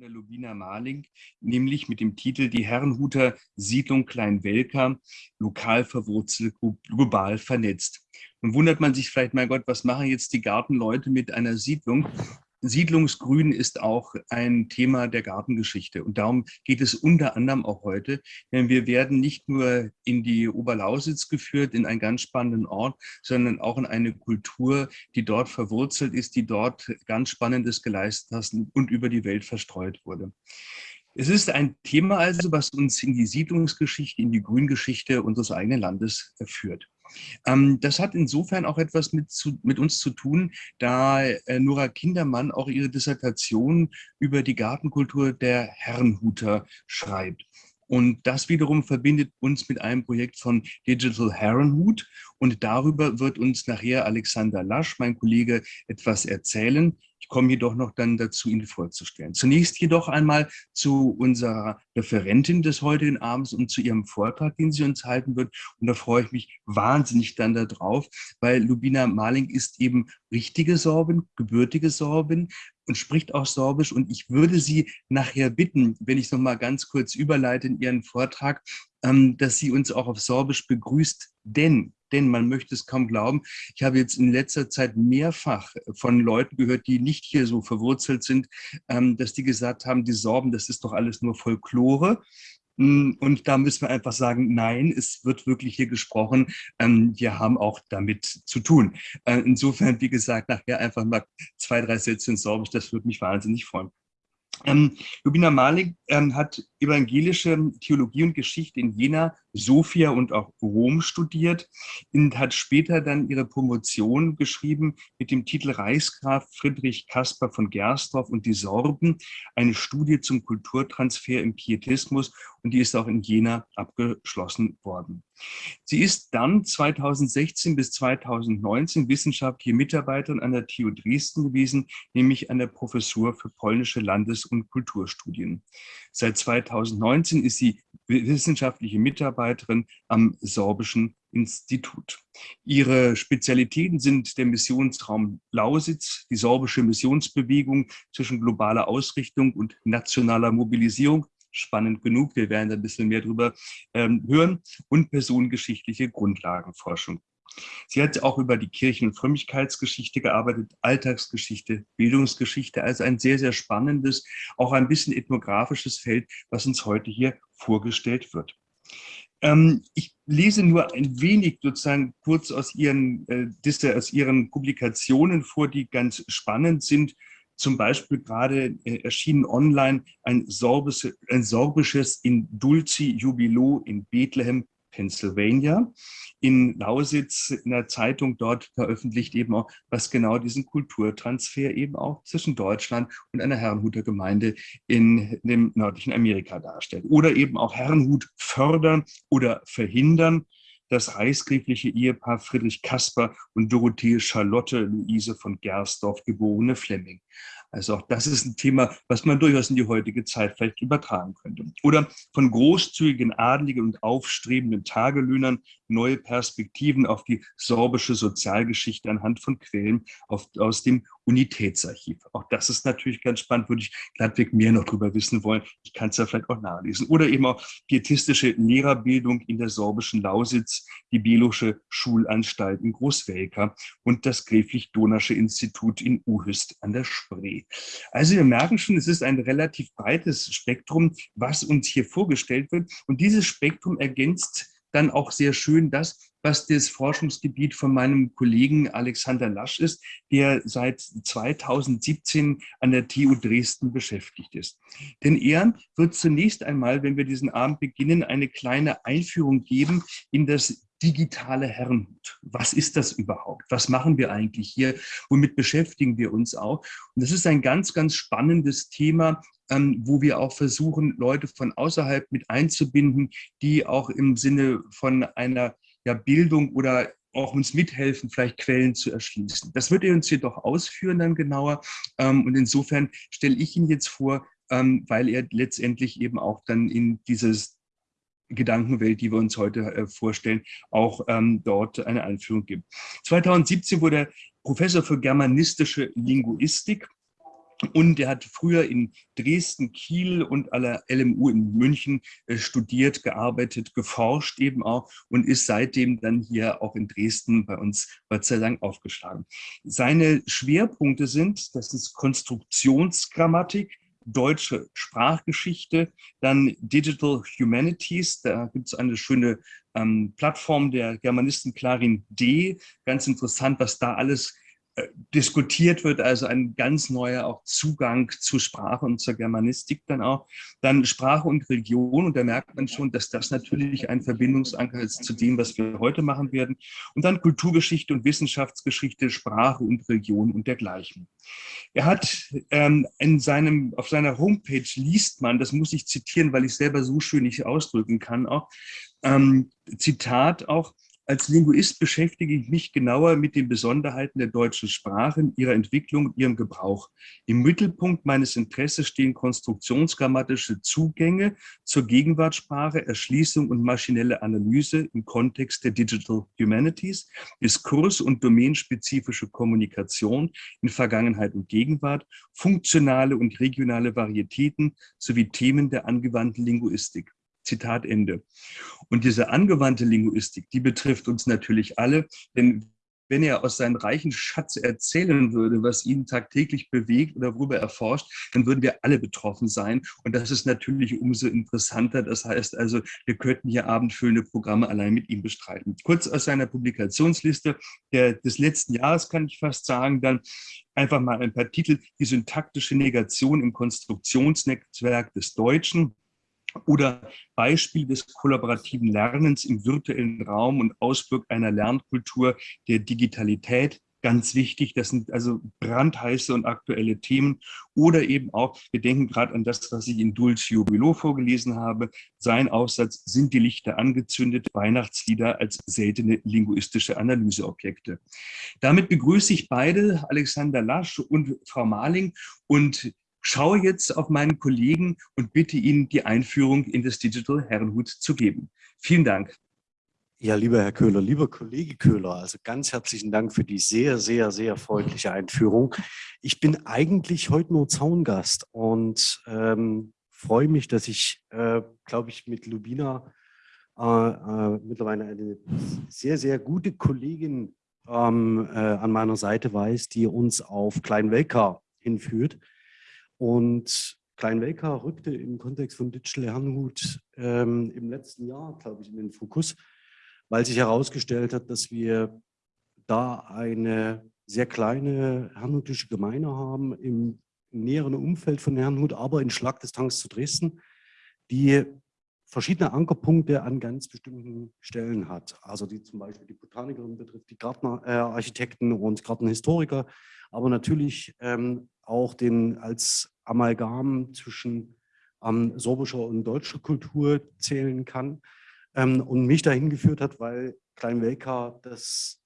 von der Lubina Marling, nämlich mit dem Titel Die Herrenhuter Siedlung Kleinwelka, lokal verwurzelt, global vernetzt. Nun wundert man sich vielleicht, mein Gott, was machen jetzt die Gartenleute mit einer Siedlung? Siedlungsgrün ist auch ein Thema der Gartengeschichte. Und darum geht es unter anderem auch heute. Denn wir werden nicht nur in die Oberlausitz geführt, in einen ganz spannenden Ort, sondern auch in eine Kultur, die dort verwurzelt ist, die dort ganz Spannendes geleistet hat und über die Welt verstreut wurde. Es ist ein Thema also, was uns in die Siedlungsgeschichte, in die Grüngeschichte unseres eigenen Landes führt. Ähm, das hat insofern auch etwas mit, zu, mit uns zu tun, da äh, Nora Kindermann auch ihre Dissertation über die Gartenkultur der Herrenhuter schreibt. Und das wiederum verbindet uns mit einem Projekt von Digital Herrenhut. Und darüber wird uns nachher Alexander Lasch, mein Kollege, etwas erzählen. Ich komme jedoch noch dann dazu, ihn vorzustellen. Zunächst jedoch einmal zu unserer Referentin des heutigen Abends und zu ihrem Vortrag, den sie uns halten wird. Und da freue ich mich wahnsinnig dann darauf, weil Lubina Marling ist eben richtige Sorbin, gebürtige Sorbin und spricht auch Sorbisch. Und ich würde Sie nachher bitten, wenn ich noch mal ganz kurz überleite in Ihren Vortrag, ähm, dass sie uns auch auf Sorbisch begrüßt, denn denn man möchte es kaum glauben. Ich habe jetzt in letzter Zeit mehrfach von Leuten gehört, die nicht hier so verwurzelt sind, ähm, dass die gesagt haben, die Sorben, das ist doch alles nur Folklore. Mm, und da müssen wir einfach sagen, nein, es wird wirklich hier gesprochen. Ähm, wir haben auch damit zu tun. Äh, insofern, wie gesagt, nachher einfach mal zwei, drei Sätze in Sorbisch, das würde mich wahnsinnig freuen. Ähm, Malik ähm, hat evangelische Theologie und Geschichte in Jena, Sofia und auch Rom studiert und hat später dann ihre Promotion geschrieben mit dem Titel Reichsgraf Friedrich Caspar von Gersdorf und die Sorben, eine Studie zum Kulturtransfer im Pietismus und die ist auch in Jena abgeschlossen worden. Sie ist dann 2016 bis 2019 wissenschaftliche Mitarbeiterin an der TU Dresden gewesen, nämlich an der Professur für polnische Landes- und Kulturstudien. Seit 2019 ist sie wissenschaftliche Mitarbeiterin am Sorbischen Institut. Ihre Spezialitäten sind der Missionsraum Lausitz, die sorbische Missionsbewegung zwischen globaler Ausrichtung und nationaler Mobilisierung, spannend genug, wir werden ein bisschen mehr darüber ähm, hören, und personengeschichtliche Grundlagenforschung. Sie hat auch über die Kirchen- und Frömmigkeitsgeschichte gearbeitet, Alltagsgeschichte, Bildungsgeschichte, also ein sehr, sehr spannendes, auch ein bisschen ethnografisches Feld, was uns heute hier vorgestellt wird. Ähm, ich lese nur ein wenig sozusagen kurz aus ihren, äh, aus ihren Publikationen vor, die ganz spannend sind zum Beispiel gerade äh, erschienen online ein, sorbisches, ein sorbisches Indulci Jubilo in Bethlehem, Pennsylvania. In Lausitz in der Zeitung dort veröffentlicht eben auch, was genau diesen Kulturtransfer eben auch zwischen Deutschland und einer Herrenhuter Gemeinde in dem nördlichen Amerika darstellt. Oder eben auch Herrenhut fördern oder verhindern das reichsgräfliche Ehepaar Friedrich Kasper und Dorothee Charlotte Luise von Gersdorf, geborene Flemming. Also auch das ist ein Thema, was man durchaus in die heutige Zeit vielleicht übertragen könnte. Oder von großzügigen, adligen und aufstrebenden Tagelöhnern neue Perspektiven auf die sorbische Sozialgeschichte anhand von Quellen aus dem Unitätsarchiv. Auch das ist natürlich ganz spannend, würde ich glattweg mehr noch darüber wissen wollen. Ich kann es ja vielleicht auch nachlesen. Oder eben auch pietistische Lehrerbildung in der sorbischen Lausitz, die Belusche Schulanstalt in Großwelka und das Gräflich-Donasche Institut in Uhüst an der Spree. Also wir merken schon, es ist ein relativ breites Spektrum, was uns hier vorgestellt wird. Und dieses Spektrum ergänzt dann auch sehr schön das, was das Forschungsgebiet von meinem Kollegen Alexander Lasch ist, der seit 2017 an der TU Dresden beschäftigt ist. Denn er wird zunächst einmal, wenn wir diesen Abend beginnen, eine kleine Einführung geben in das digitale Herrenhut. Was ist das überhaupt? Was machen wir eigentlich hier? Womit beschäftigen wir uns auch? Und das ist ein ganz, ganz spannendes Thema, ähm, wo wir auch versuchen, Leute von außerhalb mit einzubinden, die auch im Sinne von einer ja, Bildung oder auch uns mithelfen, vielleicht Quellen zu erschließen. Das wird er uns jedoch ausführen dann genauer. Ähm, und insofern stelle ich ihn jetzt vor, ähm, weil er letztendlich eben auch dann in dieses Gedankenwelt, die wir uns heute äh, vorstellen, auch ähm, dort eine Einführung gibt. 2017 wurde er Professor für germanistische Linguistik Und er hat früher in Dresden, Kiel und aller LMU in München äh, studiert, gearbeitet, geforscht eben auch und ist seitdem dann hier auch in Dresden bei uns Gott sei Dank aufgeschlagen. Seine Schwerpunkte sind, das ist Konstruktionsgrammatik, deutsche Sprachgeschichte, dann Digital Humanities, da gibt es eine schöne ähm, Plattform der Germanisten Clarin D. Ganz interessant, was da alles diskutiert wird, also ein ganz neuer auch Zugang zu Sprache und zur Germanistik dann auch. Dann Sprache und Religion und da merkt man schon, dass das natürlich ein Verbindungsanker ist zu dem, was wir heute machen werden. Und dann Kulturgeschichte und Wissenschaftsgeschichte, Sprache und Religion und dergleichen. Er hat ähm, in seinem, auf seiner Homepage liest man, das muss ich zitieren, weil ich selber so schön nicht ausdrücken kann, auch, ähm, Zitat auch, als Linguist beschäftige ich mich genauer mit den Besonderheiten der deutschen Sprache, ihrer Entwicklung und ihrem Gebrauch. Im Mittelpunkt meines Interesses stehen konstruktionsgrammatische Zugänge zur Gegenwartssprache, Erschließung und maschinelle Analyse im Kontext der Digital Humanities, Diskurs- und domänenspezifische Kommunikation in Vergangenheit und Gegenwart, funktionale und regionale Varietäten sowie Themen der angewandten Linguistik. Zitat Ende. Und diese angewandte Linguistik, die betrifft uns natürlich alle, denn wenn er aus seinem reichen Schatz erzählen würde, was ihn tagtäglich bewegt oder worüber er forscht, dann würden wir alle betroffen sein. Und das ist natürlich umso interessanter. Das heißt also, wir könnten hier abendfüllende Programme allein mit ihm bestreiten. Kurz aus seiner Publikationsliste der, des letzten Jahres kann ich fast sagen, dann einfach mal ein paar Titel. Die syntaktische Negation im Konstruktionsnetzwerk des Deutschen oder Beispiel des kollaborativen Lernens im virtuellen Raum und Auswirk einer Lernkultur der Digitalität. Ganz wichtig, das sind also brandheiße und aktuelle Themen. Oder eben auch, wir denken gerade an das, was ich in Dulce Jubilo vorgelesen habe, sein Aufsatz, sind die Lichter angezündet, Weihnachtslieder als seltene linguistische Analyseobjekte. Damit begrüße ich beide, Alexander Lasch und Frau Marling, und schaue jetzt auf meinen Kollegen und bitte ihn, die Einführung in das Digital Herrenhut zu geben. Vielen Dank. Ja, lieber Herr Köhler, lieber Kollege Köhler, also ganz herzlichen Dank für die sehr, sehr, sehr freundliche Einführung. Ich bin eigentlich heute nur Zaungast und ähm, freue mich, dass ich, äh, glaube ich, mit Lubina äh, äh, mittlerweile eine sehr, sehr gute Kollegin ähm, äh, an meiner Seite weiß, die uns auf Kleinwelka hinführt. Und Klein-Welka rückte im Kontext von Digital Herrnhut ähm, im letzten Jahr, glaube ich, in den Fokus, weil sich herausgestellt hat, dass wir da eine sehr kleine herrnhutische Gemeinde haben im näheren Umfeld von Herrnhut, aber in Schlagdistanz zu Dresden, die verschiedene Ankerpunkte an ganz bestimmten Stellen hat. Also die zum Beispiel die Botanikerin betrifft, die Gartenarchitekten äh, und Gartenhistoriker, aber natürlich ähm, auch den als Amalgam zwischen ähm, sorbischer und deutscher Kultur zählen kann ähm, und mich dahin geführt hat, weil Kleinwelka das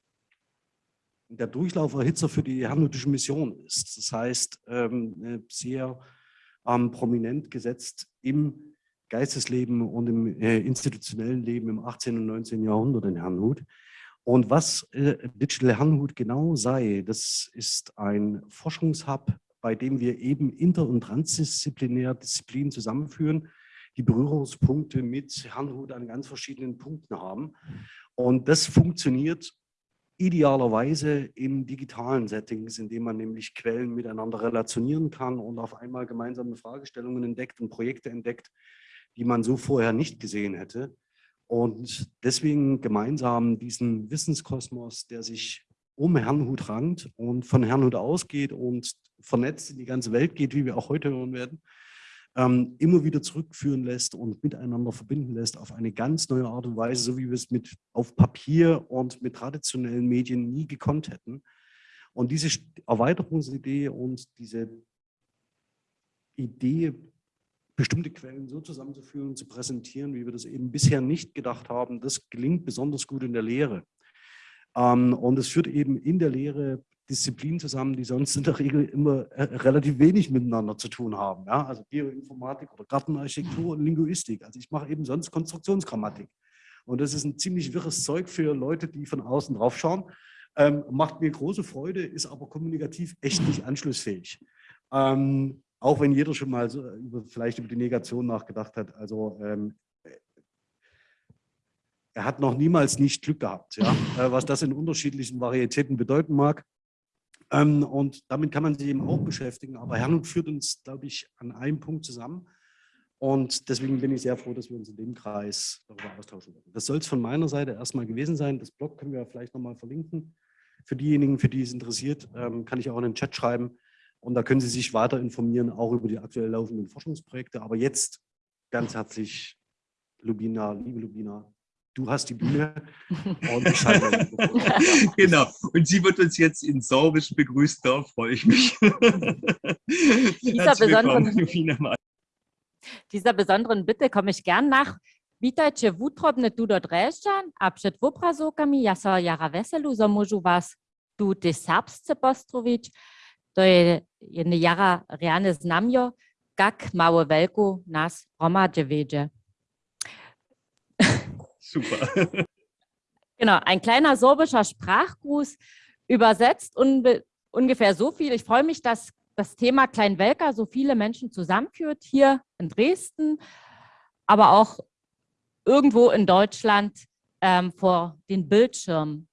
der Durchlauferhitzer für die herrnhutische Mission ist. Das heißt, ähm, sehr ähm, prominent gesetzt im Geistesleben und im äh, institutionellen Leben im 18. und 19. Jahrhundert in Herrnhut. Und was äh, Digital Herrnhut genau sei, das ist ein Forschungshub bei dem wir eben inter- und transdisziplinär Disziplinen zusammenführen, die Berührungspunkte mit Herrnhut an ganz verschiedenen Punkten haben. Und das funktioniert idealerweise in digitalen Settings, indem man nämlich Quellen miteinander relationieren kann und auf einmal gemeinsame Fragestellungen entdeckt und Projekte entdeckt, die man so vorher nicht gesehen hätte. Und deswegen gemeinsam diesen Wissenskosmos, der sich um Herrnhut rankt und von Herrnhut ausgeht und vernetzt in die ganze Welt geht, wie wir auch heute hören werden, ähm, immer wieder zurückführen lässt und miteinander verbinden lässt auf eine ganz neue Art und Weise, so wie wir es mit auf Papier und mit traditionellen Medien nie gekonnt hätten. Und diese Erweiterungsidee und diese Idee, bestimmte Quellen so zusammenzuführen und zu präsentieren, wie wir das eben bisher nicht gedacht haben, das gelingt besonders gut in der Lehre. Ähm, und es führt eben in der Lehre Disziplinen zusammen, die sonst in der Regel immer äh, relativ wenig miteinander zu tun haben. Ja? Also Geoinformatik oder Gartenarchitektur und Linguistik. Also ich mache eben sonst Konstruktionsgrammatik. Und das ist ein ziemlich wirres Zeug für Leute, die von außen drauf schauen. Ähm, macht mir große Freude, ist aber kommunikativ echt nicht anschlussfähig. Ähm, auch wenn jeder schon mal so über, vielleicht über die Negation nachgedacht hat. Also ähm, er hat noch niemals nicht Glück gehabt, ja? äh, was das in unterschiedlichen Varietäten bedeuten mag. Ähm, und damit kann man sich eben auch beschäftigen. Aber Herrn führt uns, glaube ich, an einem Punkt zusammen. Und deswegen bin ich sehr froh, dass wir uns in dem Kreis darüber austauschen werden. Das soll es von meiner Seite erstmal gewesen sein. Das Blog können wir vielleicht nochmal verlinken. Für diejenigen, für die es interessiert, ähm, kann ich auch in den Chat schreiben. Und da können Sie sich weiter informieren, auch über die aktuell laufenden Forschungsprojekte. Aber jetzt ganz herzlich, Lubina, liebe Lubina, du hast die Bühne und ich Genau, und sie wird uns jetzt in Sorbisch begrüßen, da freue ich mich. Dieser besonderen, dieser besonderen Bitte komme ich gern nach. Vítajte v útrobne tu do Drežďan a před obrazovkami ja sa Jara Veselu so môžu vás tu ty serbsce postroviť. To je jedne Jara reálne znamio, kak małe veľku nás hromadže vedže. Super. Genau, ein kleiner sorbischer Sprachgruß übersetzt ungefähr so viel. Ich freue mich, dass das Thema Kleinwelker so viele Menschen zusammenführt, hier in Dresden, aber auch irgendwo in Deutschland ähm, vor den Bildschirmen.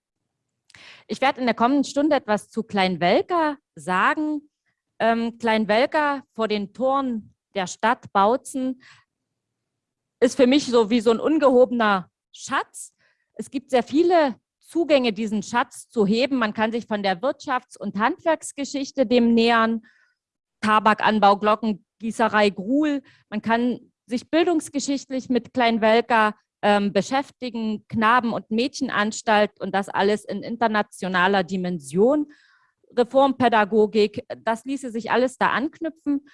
Ich werde in der kommenden Stunde etwas zu Kleinwelker sagen. Ähm, Kleinwelker vor den Toren der Stadt Bautzen ist für mich so wie so ein ungehobener Schatz. Es gibt sehr viele Zugänge, diesen Schatz zu heben. Man kann sich von der Wirtschafts- und Handwerksgeschichte dem nähern, Tabakanbau, Glockengießerei, Gruhl. Man kann sich bildungsgeschichtlich mit Kleinwelker ähm, beschäftigen, Knaben- und Mädchenanstalt und das alles in internationaler Dimension. Reformpädagogik, das ließe sich alles da anknüpfen.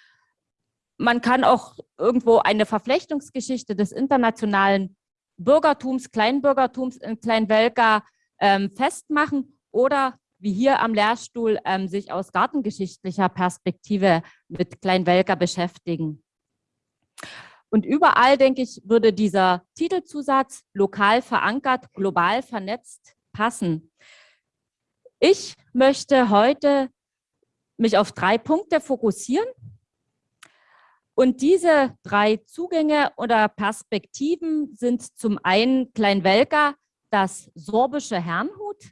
Man kann auch irgendwo eine Verflechtungsgeschichte des internationalen Bürgertums, Kleinbürgertums in Kleinwelka ähm, festmachen oder wie hier am Lehrstuhl ähm, sich aus gartengeschichtlicher Perspektive mit Kleinwelka beschäftigen. Und überall, denke ich, würde dieser Titelzusatz lokal verankert, global vernetzt passen. Ich möchte heute mich auf drei Punkte fokussieren. Und diese drei Zugänge oder Perspektiven sind zum einen Kleinwelka, das sorbische Herrnhut,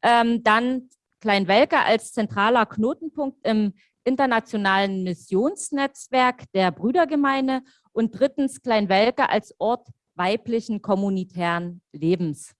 ähm, dann Kleinwelka als zentraler Knotenpunkt im internationalen Missionsnetzwerk der Brüdergemeinde und drittens Kleinwelke als Ort weiblichen kommunitären Lebens.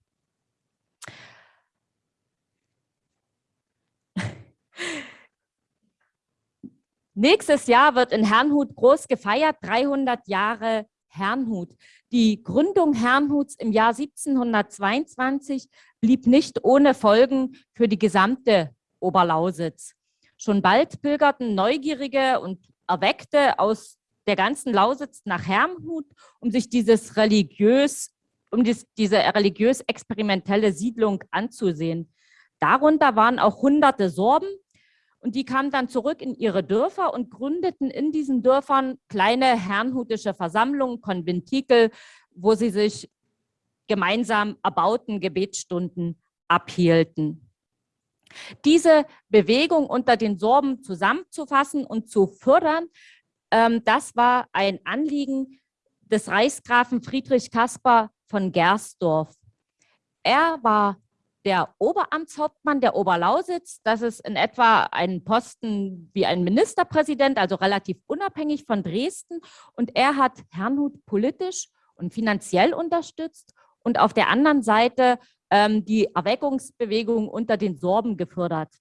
Nächstes Jahr wird in Herrnhut groß gefeiert, 300 Jahre Herrnhut. Die Gründung Herrnhuts im Jahr 1722 blieb nicht ohne Folgen für die gesamte Oberlausitz. Schon bald pilgerten Neugierige und Erweckte aus der ganzen Lausitz nach Herrnhut, um sich dieses religiös, um dies, diese religiös-experimentelle Siedlung anzusehen. Darunter waren auch hunderte Sorben und die kamen dann zurück in ihre Dörfer und gründeten in diesen Dörfern kleine herrnhutische Versammlungen, Konventikel, wo sie sich gemeinsam erbauten Gebetsstunden abhielten. Diese Bewegung unter den Sorben zusammenzufassen und zu fördern, ähm, das war ein Anliegen des Reichsgrafen Friedrich Caspar von Gersdorf. Er war der Oberamtshauptmann der Oberlausitz. Das ist in etwa ein Posten wie ein Ministerpräsident, also relativ unabhängig von Dresden. Und er hat Herrnhut politisch und finanziell unterstützt und auf der anderen Seite ähm, die Erweckungsbewegung unter den Sorben gefördert.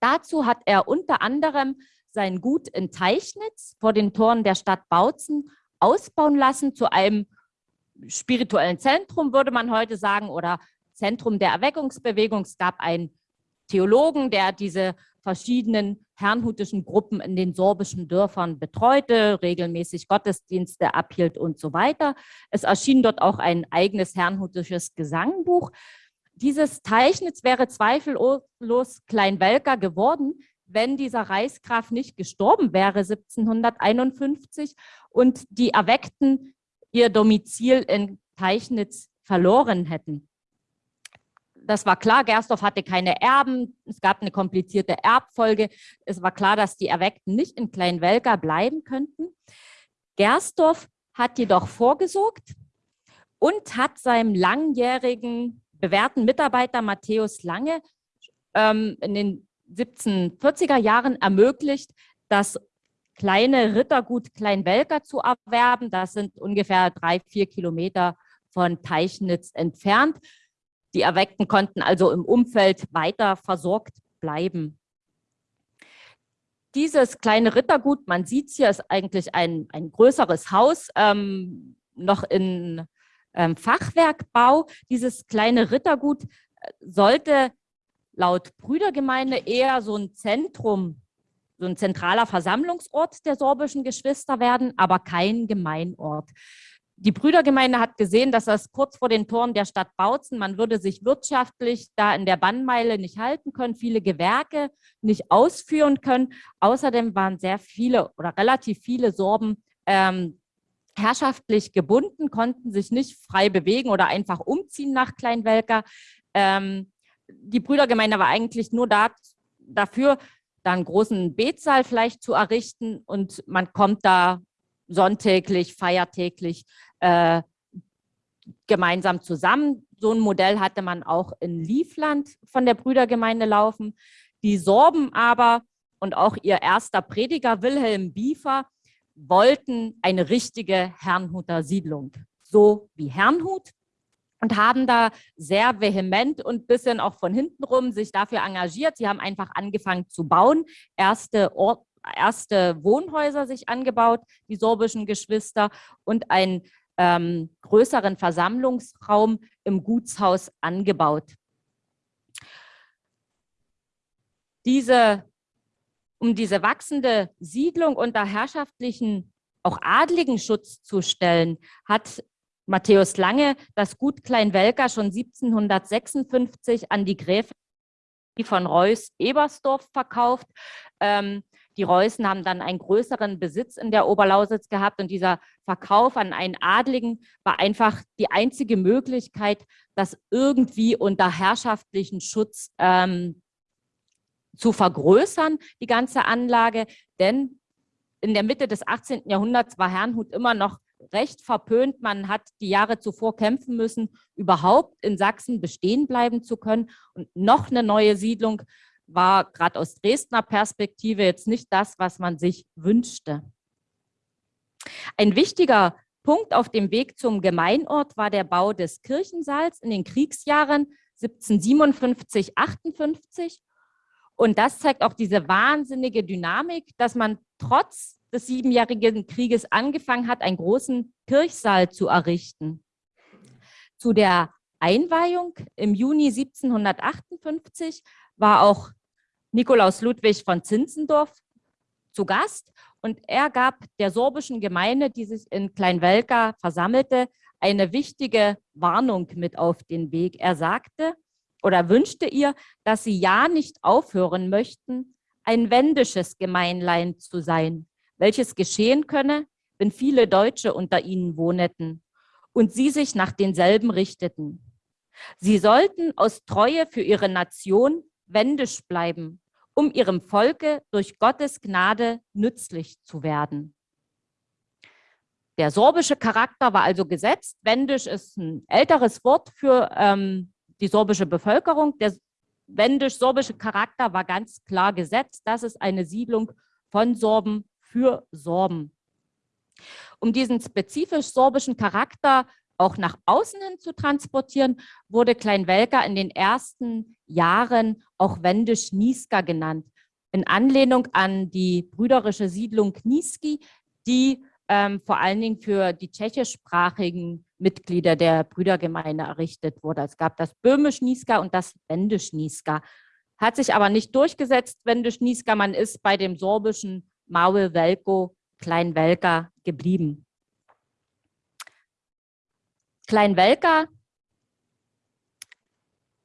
Dazu hat er unter anderem sein Gut in Teichnitz vor den Toren der Stadt Bautzen ausbauen lassen zu einem spirituellen Zentrum, würde man heute sagen, oder Zentrum der Erweckungsbewegung. Es gab einen Theologen, der diese verschiedenen herrnhutischen Gruppen in den sorbischen Dörfern betreute, regelmäßig Gottesdienste abhielt und so weiter. Es erschien dort auch ein eigenes herrnhutisches Gesangbuch. Dieses Teichnitz wäre zweifellos Kleinwelker geworden, wenn dieser Reichsgraf nicht gestorben wäre 1751 und die Erweckten ihr Domizil in Teichnitz verloren hätten. Das war klar, Gersdorf hatte keine Erben, es gab eine komplizierte Erbfolge. Es war klar, dass die Erweckten nicht in Kleinwelka bleiben könnten. Gersdorf hat jedoch vorgesorgt und hat seinem langjährigen bewährten Mitarbeiter Matthäus Lange ähm, in den 1740er Jahren ermöglicht, das kleine Rittergut Kleinwelker zu erwerben. Das sind ungefähr drei, vier Kilometer von Teichnitz entfernt. Die Erweckten konnten also im Umfeld weiter versorgt bleiben. Dieses kleine Rittergut, man sieht es hier, ist eigentlich ein, ein größeres Haus, ähm, noch in ähm, Fachwerkbau. Dieses kleine Rittergut äh, sollte laut Brüdergemeinde eher so ein Zentrum, so ein zentraler Versammlungsort der sorbischen Geschwister werden, aber kein Gemeinort. Die Brüdergemeinde hat gesehen, dass das kurz vor den Toren der Stadt Bautzen, man würde sich wirtschaftlich da in der Bannmeile nicht halten können, viele Gewerke nicht ausführen können. Außerdem waren sehr viele oder relativ viele Sorben ähm, herrschaftlich gebunden, konnten sich nicht frei bewegen oder einfach umziehen nach Kleinwelker. Ähm, die Brüdergemeinde war eigentlich nur da, dafür, da einen großen Betsaal vielleicht zu errichten und man kommt da sonntäglich, feiertäglich äh, gemeinsam zusammen. So ein Modell hatte man auch in Liefland von der Brüdergemeinde laufen. Die Sorben aber und auch ihr erster Prediger Wilhelm Biefer wollten eine richtige Herrnhuter Siedlung, so wie Herrnhut und haben da sehr vehement und ein bisschen auch von hinten rum sich dafür engagiert. Sie haben einfach angefangen zu bauen, erste, erste Wohnhäuser sich angebaut, die sorbischen Geschwister und einen ähm, größeren Versammlungsraum im Gutshaus angebaut. Diese um diese wachsende Siedlung unter herrschaftlichen, auch adligen Schutz zu stellen, hat Matthäus Lange das Gut Kleinwelker schon 1756 an die Gräfin von Reuß-Ebersdorf verkauft. Ähm, die Reußen haben dann einen größeren Besitz in der Oberlausitz gehabt und dieser Verkauf an einen Adligen war einfach die einzige Möglichkeit, das irgendwie unter herrschaftlichen Schutz ähm, zu vergrößern, die ganze Anlage, denn in der Mitte des 18. Jahrhunderts war Herrnhut immer noch recht verpönt. Man hat die Jahre zuvor kämpfen müssen, überhaupt in Sachsen bestehen bleiben zu können. Und noch eine neue Siedlung war gerade aus Dresdner Perspektive jetzt nicht das, was man sich wünschte. Ein wichtiger Punkt auf dem Weg zum Gemeinort war der Bau des Kirchensaals in den Kriegsjahren 1757, 58 und das zeigt auch diese wahnsinnige Dynamik, dass man trotz des Siebenjährigen Krieges angefangen hat, einen großen Kirchsaal zu errichten. Zu der Einweihung im Juni 1758 war auch Nikolaus Ludwig von Zinzendorf zu Gast und er gab der sorbischen Gemeinde, die sich in Kleinwelka versammelte, eine wichtige Warnung mit auf den Weg. Er sagte, oder wünschte ihr, dass sie ja nicht aufhören möchten, ein wendisches Gemeinlein zu sein, welches geschehen könne, wenn viele Deutsche unter ihnen wohneten und sie sich nach denselben richteten. Sie sollten aus Treue für ihre Nation wendisch bleiben, um ihrem Volke durch Gottes Gnade nützlich zu werden. Der sorbische Charakter war also gesetzt. Wendisch ist ein älteres Wort für ähm, die sorbische Bevölkerung. Der wendisch-sorbische Charakter war ganz klar gesetzt. Das ist eine Siedlung von Sorben für Sorben. Um diesen spezifisch sorbischen Charakter auch nach außen hin zu transportieren, wurde Kleinwelka in den ersten Jahren auch Wendisch-Niska genannt, in Anlehnung an die brüderische Siedlung Niski, die ähm, vor allen Dingen für die tschechischsprachigen Mitglieder der Brüdergemeinde errichtet wurde. Es gab das Böhmisch-Niska und das Wendisch-Niska. Hat sich aber nicht durchgesetzt, Wendisch-Niska. Man ist bei dem sorbischen Maul Velko Klein-Welka geblieben. Klein-Welka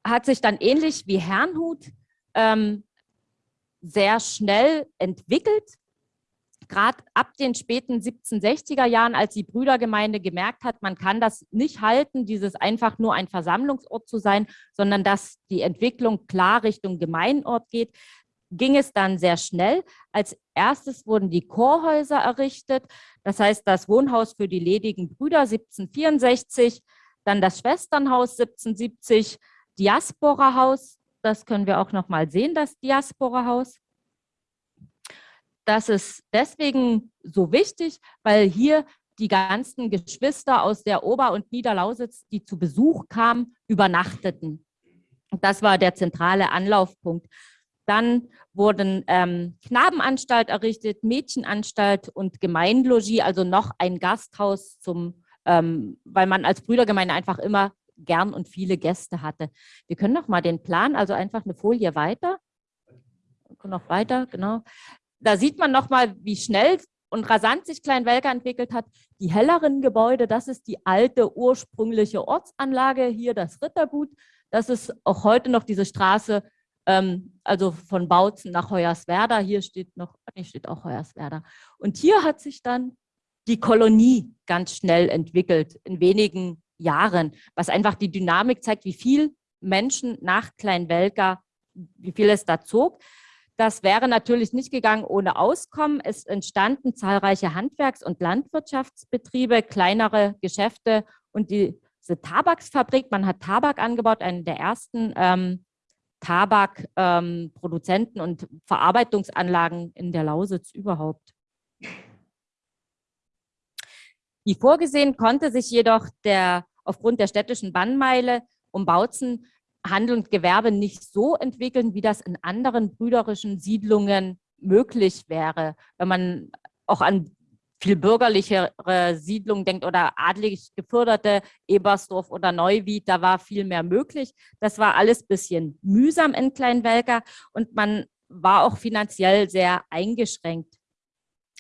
hat sich dann ähnlich wie Herrnhut ähm, sehr schnell entwickelt. Gerade ab den späten 1760er Jahren, als die Brüdergemeinde gemerkt hat, man kann das nicht halten, dieses einfach nur ein Versammlungsort zu sein, sondern dass die Entwicklung klar Richtung Gemeinort geht, ging es dann sehr schnell. Als erstes wurden die Chorhäuser errichtet, das heißt das Wohnhaus für die ledigen Brüder 1764, dann das Schwesternhaus 1770, Diaspora-Haus, das können wir auch noch mal sehen, das Diaspora-Haus. Das ist deswegen so wichtig, weil hier die ganzen Geschwister aus der Ober- und Niederlausitz, die zu Besuch kamen, übernachteten. Das war der zentrale Anlaufpunkt. Dann wurden ähm, Knabenanstalt errichtet, Mädchenanstalt und Gemeinlogie, also noch ein Gasthaus, zum, ähm, weil man als Brüdergemeinde einfach immer gern und viele Gäste hatte. Wir können noch mal den Plan, also einfach eine Folie weiter. Noch weiter, genau. Da sieht man noch mal, wie schnell und rasant sich Kleinwelker entwickelt hat. Die helleren Gebäude, das ist die alte ursprüngliche Ortsanlage, hier das Rittergut. Das ist auch heute noch diese Straße ähm, also von Bautzen nach Hoyerswerda. Hier steht noch, hier steht auch Hoyerswerda. Und hier hat sich dann die Kolonie ganz schnell entwickelt, in wenigen Jahren, was einfach die Dynamik zeigt, wie viel Menschen nach Kleinwelka, wie viel es da zog. Das wäre natürlich nicht gegangen ohne Auskommen. Es entstanden zahlreiche Handwerks- und Landwirtschaftsbetriebe, kleinere Geschäfte und diese Tabaksfabrik. Man hat Tabak angebaut, eine der ersten ähm, Tabakproduzenten ähm, und Verarbeitungsanlagen in der Lausitz überhaupt. Wie vorgesehen konnte sich jedoch der, aufgrund der städtischen Bannmeile um Bautzen Handel und Gewerbe nicht so entwickeln, wie das in anderen brüderischen Siedlungen möglich wäre. Wenn man auch an viel bürgerlichere Siedlungen denkt oder adlig geförderte Ebersdorf oder Neuwied, da war viel mehr möglich. Das war alles bisschen mühsam in Kleinwelker und man war auch finanziell sehr eingeschränkt,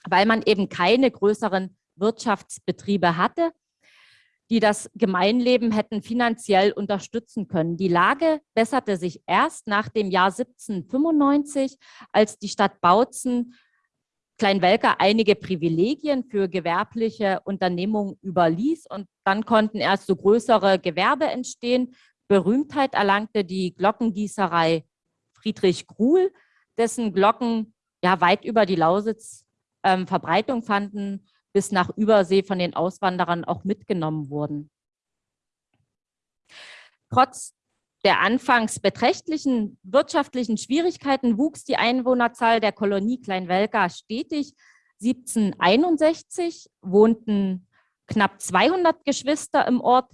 weil man eben keine größeren Wirtschaftsbetriebe hatte, die das Gemeinleben hätten finanziell unterstützen können. Die Lage besserte sich erst nach dem Jahr 1795, als die Stadt Bautzen Kleinwelker einige Privilegien für gewerbliche Unternehmungen überließ und dann konnten erst so größere Gewerbe entstehen. Berühmtheit erlangte die Glockengießerei Friedrich Gruhl, dessen Glocken ja weit über die Lausitz ähm, Verbreitung fanden, bis nach Übersee von den Auswanderern auch mitgenommen wurden. Trotz der anfangs beträchtlichen wirtschaftlichen Schwierigkeiten wuchs die Einwohnerzahl der Kolonie Kleinwelka stetig. 1761 wohnten knapp 200 Geschwister im Ort.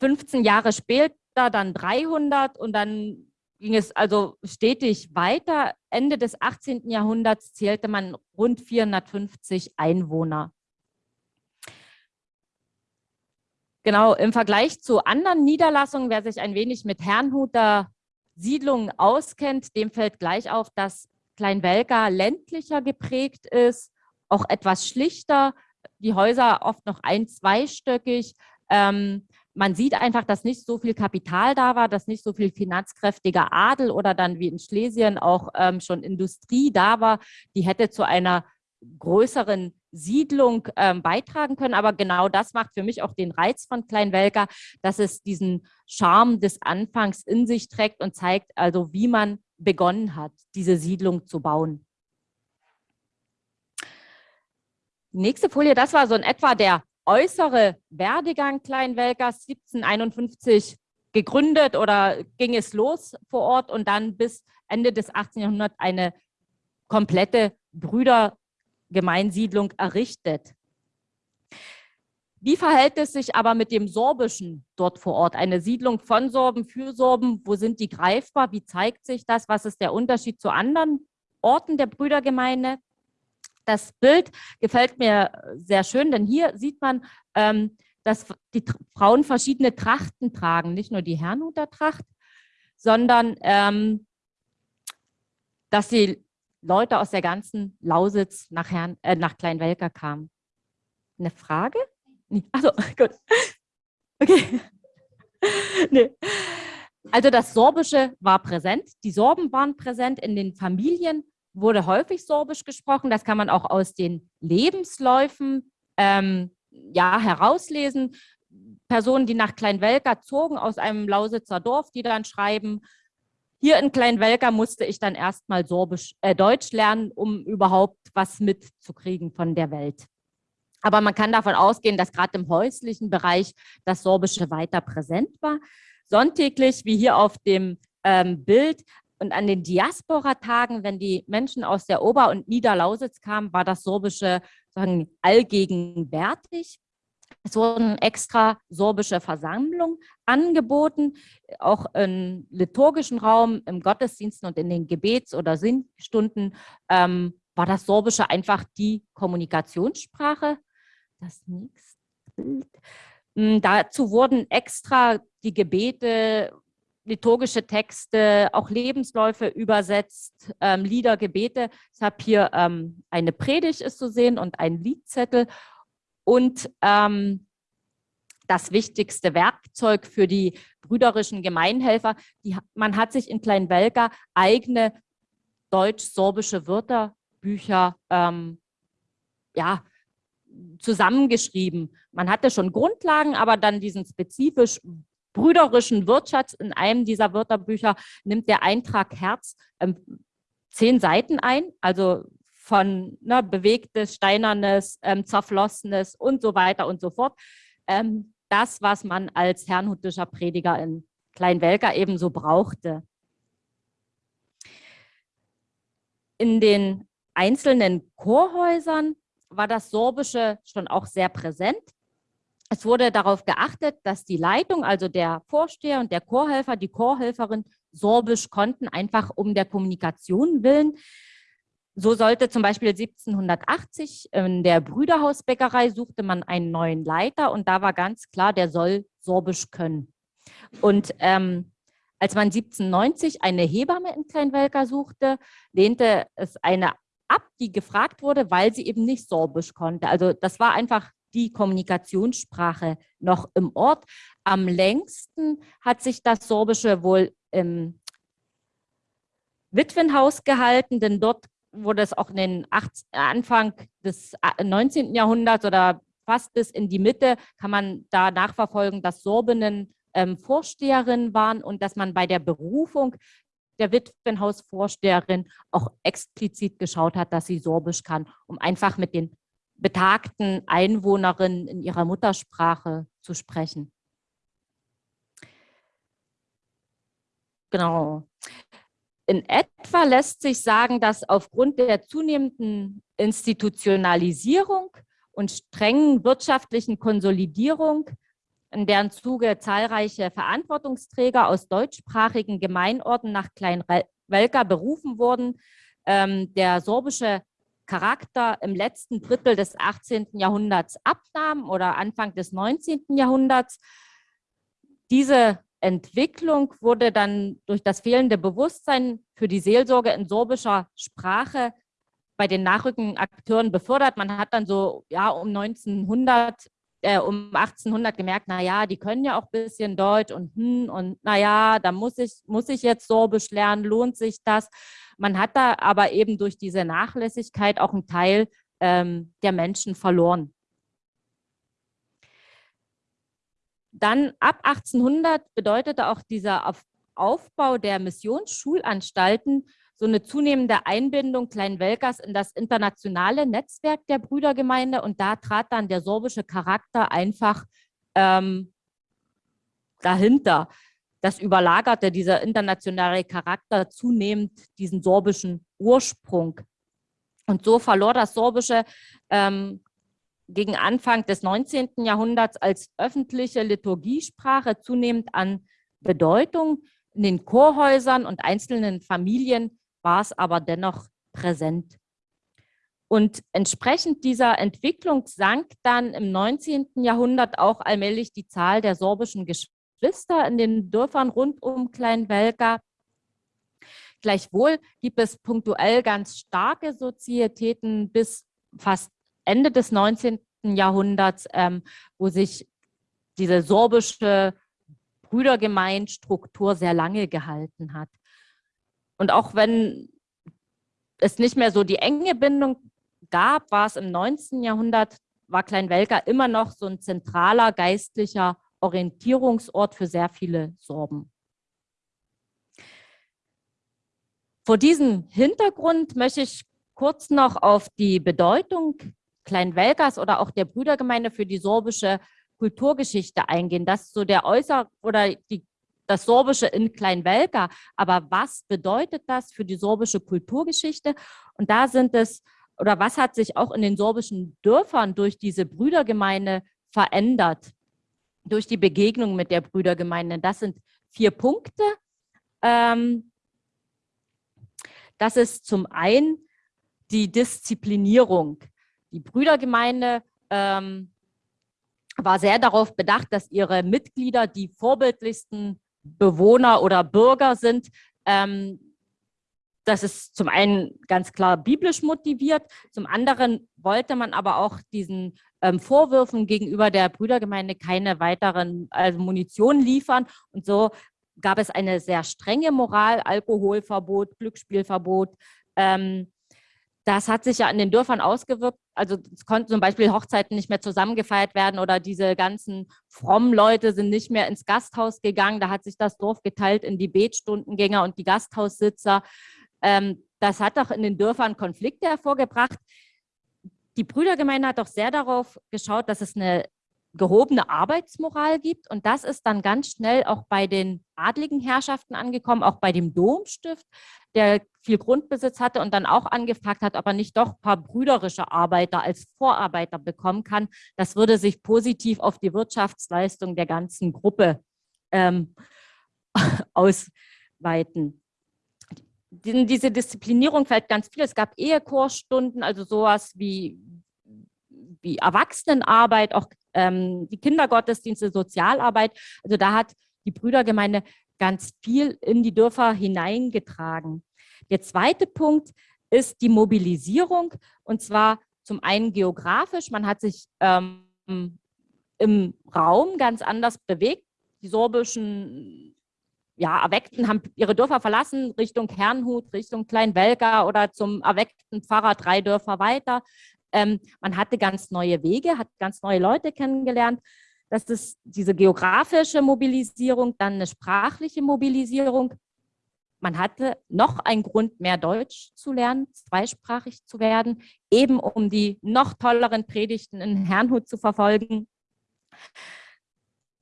15 Jahre später dann 300 und dann ging es also stetig weiter. Ende des 18. Jahrhunderts zählte man rund 450 Einwohner. Genau, im Vergleich zu anderen Niederlassungen, wer sich ein wenig mit Herrnhuter Siedlungen auskennt, dem fällt gleich auf, dass Kleinwelka ländlicher geprägt ist, auch etwas schlichter, die Häuser oft noch ein-, zweistöckig. Ähm, man sieht einfach, dass nicht so viel Kapital da war, dass nicht so viel finanzkräftiger Adel oder dann wie in Schlesien auch ähm, schon Industrie da war, die hätte zu einer größeren Siedlung ähm, beitragen können. Aber genau das macht für mich auch den Reiz von Kleinwelker, dass es diesen Charme des Anfangs in sich trägt und zeigt also, wie man begonnen hat, diese Siedlung zu bauen. Nächste Folie, das war so in etwa der äußere Werdegang Kleinwelkers 1751 gegründet oder ging es los vor Ort und dann bis Ende des 18. Jahrhunderts eine komplette Brüder Gemeinsiedlung errichtet. Wie verhält es sich aber mit dem Sorbischen dort vor Ort? Eine Siedlung von Sorben für Sorben, wo sind die greifbar? Wie zeigt sich das? Was ist der Unterschied zu anderen Orten der Brüdergemeinde? Das Bild gefällt mir sehr schön, denn hier sieht man, ähm, dass die Frauen verschiedene Trachten tragen, nicht nur die Herrnhuter Tracht, sondern ähm, dass sie Leute aus der ganzen Lausitz nach, Herrn, äh, nach Kleinwelker kamen. Eine Frage? Nee. Achso, gut. Okay. nee. Also das Sorbische war präsent. Die Sorben waren präsent in den Familien, wurde häufig Sorbisch gesprochen. Das kann man auch aus den Lebensläufen ähm, ja, herauslesen. Personen, die nach Kleinwelker zogen aus einem Lausitzer Dorf, die dann schreiben, hier in Kleinwelker musste ich dann erstmal äh, Deutsch lernen, um überhaupt was mitzukriegen von der Welt. Aber man kann davon ausgehen, dass gerade im häuslichen Bereich das Sorbische weiter präsent war. Sonntäglich, wie hier auf dem ähm, Bild, und an den Diaspora-Tagen, wenn die Menschen aus der Ober- und Niederlausitz kamen, war das Sorbische sagen, allgegenwärtig. Es wurden extra sorbische Versammlungen angeboten, auch im liturgischen Raum, im Gottesdiensten und in den Gebets- oder Sinnstunden ähm, war das Sorbische einfach die Kommunikationssprache. Das nächste Bild. Hm, dazu wurden extra die Gebete liturgische Texte, auch Lebensläufe übersetzt, ähm, Lieder, Gebete. Ich habe hier ähm, eine Predigt ist zu sehen und ein Liedzettel und ähm, das wichtigste Werkzeug für die brüderischen Gemeinhelfer. Die, man hat sich in Kleinwelka eigene deutsch-sorbische Wörterbücher ähm, ja, zusammengeschrieben. Man hatte schon Grundlagen, aber dann diesen spezifisch brüderischen Wirtschafts in einem dieser Wörterbücher nimmt der Eintrag Herz ähm, zehn Seiten ein, also von ne, bewegtes, steinernes, ähm, zerflossenes und so weiter und so fort. Ähm, das, was man als herrnhutischer Prediger in Kleinwelker ebenso brauchte. In den einzelnen Chorhäusern war das Sorbische schon auch sehr präsent. Es wurde darauf geachtet, dass die Leitung, also der Vorsteher und der Chorhelfer, die Chorhelferin Sorbisch konnten, einfach um der Kommunikation willen. So sollte zum Beispiel 1780 in der Brüderhausbäckerei suchte man einen neuen Leiter und da war ganz klar, der soll Sorbisch können. Und ähm, als man 1790 eine Hebamme in Kleinwelker suchte, lehnte es eine ab, die gefragt wurde, weil sie eben nicht Sorbisch konnte. Also das war einfach die Kommunikationssprache noch im Ort. Am längsten hat sich das Sorbische wohl im Witwenhaus gehalten, denn dort wurde es auch in den 8, Anfang des 19. Jahrhunderts oder fast bis in die Mitte, kann man da nachverfolgen, dass Sorbinnen ähm, Vorsteherinnen waren und dass man bei der Berufung der Witwenhausvorsteherin auch explizit geschaut hat, dass sie Sorbisch kann, um einfach mit den betagten Einwohnerinnen in ihrer Muttersprache zu sprechen. Genau. In etwa lässt sich sagen, dass aufgrund der zunehmenden Institutionalisierung und strengen wirtschaftlichen Konsolidierung, in deren Zuge zahlreiche Verantwortungsträger aus deutschsprachigen Gemeinorten nach Kleinwelka berufen wurden, ähm, der sorbische Charakter im letzten Drittel des 18. Jahrhunderts abnahm oder Anfang des 19. Jahrhunderts. Diese Entwicklung wurde dann durch das fehlende Bewusstsein für die Seelsorge in sorbischer Sprache bei den nachrückenden Akteuren befördert. Man hat dann so ja um 1900 äh, um 1800 gemerkt, naja, die können ja auch ein bisschen Deutsch und hm, und naja, da muss ich, muss ich jetzt Sorbisch lernen, lohnt sich das? Man hat da aber eben durch diese Nachlässigkeit auch einen Teil ähm, der Menschen verloren. Dann ab 1800 bedeutete auch dieser Aufbau der Missionssschulanstalten so eine zunehmende Einbindung Kleinwelkers in das internationale Netzwerk der Brüdergemeinde und da trat dann der sorbische Charakter einfach ähm, dahinter. Das überlagerte dieser internationale Charakter zunehmend diesen sorbischen Ursprung. Und so verlor das Sorbische ähm, gegen Anfang des 19. Jahrhunderts als öffentliche Liturgiesprache zunehmend an Bedeutung. In den Chorhäusern und einzelnen Familien war es aber dennoch präsent. Und entsprechend dieser Entwicklung sank dann im 19. Jahrhundert auch allmählich die Zahl der sorbischen Geschwister in den Dörfern rund um Kleinwelka. Gleichwohl gibt es punktuell ganz starke Sozietäten bis fast Ende des 19. Jahrhunderts, ähm, wo sich diese sorbische Brüdergemeinstruktur sehr lange gehalten hat. Und auch wenn es nicht mehr so die enge Bindung gab, war es im 19. Jahrhundert, war Kleinwelker immer noch so ein zentraler geistlicher Orientierungsort für sehr viele Sorben. Vor diesem Hintergrund möchte ich kurz noch auf die Bedeutung Kleinwelkers oder auch der Brüdergemeinde für die sorbische Kulturgeschichte eingehen. Das ist so der Äußer- oder die, das Sorbische in Kleinwelka. Aber was bedeutet das für die sorbische Kulturgeschichte? Und da sind es, oder was hat sich auch in den sorbischen Dörfern durch diese Brüdergemeinde verändert? Durch die Begegnung mit der Brüdergemeinde. Das sind vier Punkte. Ähm, das ist zum einen die Disziplinierung. Die Brüdergemeinde ähm, war sehr darauf bedacht, dass ihre Mitglieder die vorbildlichsten Bewohner oder Bürger sind. Ähm, das ist zum einen ganz klar biblisch motiviert, zum anderen wollte man aber auch diesen ähm, Vorwürfen gegenüber der Brüdergemeinde keine weiteren also Munition liefern. Und so gab es eine sehr strenge Moral, Alkoholverbot, Glücksspielverbot. Ähm, das hat sich ja in den Dörfern ausgewirkt. Also es konnten zum Beispiel Hochzeiten nicht mehr zusammengefeiert werden oder diese ganzen frommen Leute sind nicht mehr ins Gasthaus gegangen. Da hat sich das Dorf geteilt in die Betstundengänger und die Gasthaussitzer. Ähm, das hat doch in den Dörfern Konflikte hervorgebracht. Die Brüdergemeinde hat doch sehr darauf geschaut, dass es eine gehobene Arbeitsmoral gibt. Und das ist dann ganz schnell auch bei den adligen Herrschaften angekommen, auch bei dem Domstift, der viel Grundbesitz hatte und dann auch angefragt hat, ob er nicht doch ein paar brüderische Arbeiter als Vorarbeiter bekommen kann. Das würde sich positiv auf die Wirtschaftsleistung der ganzen Gruppe ähm, ausweiten. In diese Disziplinierung fällt ganz viel. Es gab Ehekursstunden, also sowas wie, wie Erwachsenenarbeit, auch ähm, die Kindergottesdienste, Sozialarbeit. Also da hat die Brüdergemeinde ganz viel in die Dörfer hineingetragen. Der zweite Punkt ist die Mobilisierung und zwar zum einen geografisch. Man hat sich ähm, im Raum ganz anders bewegt. Die sorbischen ja, Erweckten haben ihre Dörfer verlassen, Richtung Herrnhut, Richtung Kleinwelka oder zum erweckten Pfarrer drei Dörfer weiter. Ähm, man hatte ganz neue Wege, hat ganz neue Leute kennengelernt. Das ist diese geografische Mobilisierung, dann eine sprachliche Mobilisierung. Man hatte noch einen Grund, mehr Deutsch zu lernen, zweisprachig zu werden, eben um die noch tolleren Predigten in Herrnhut zu verfolgen.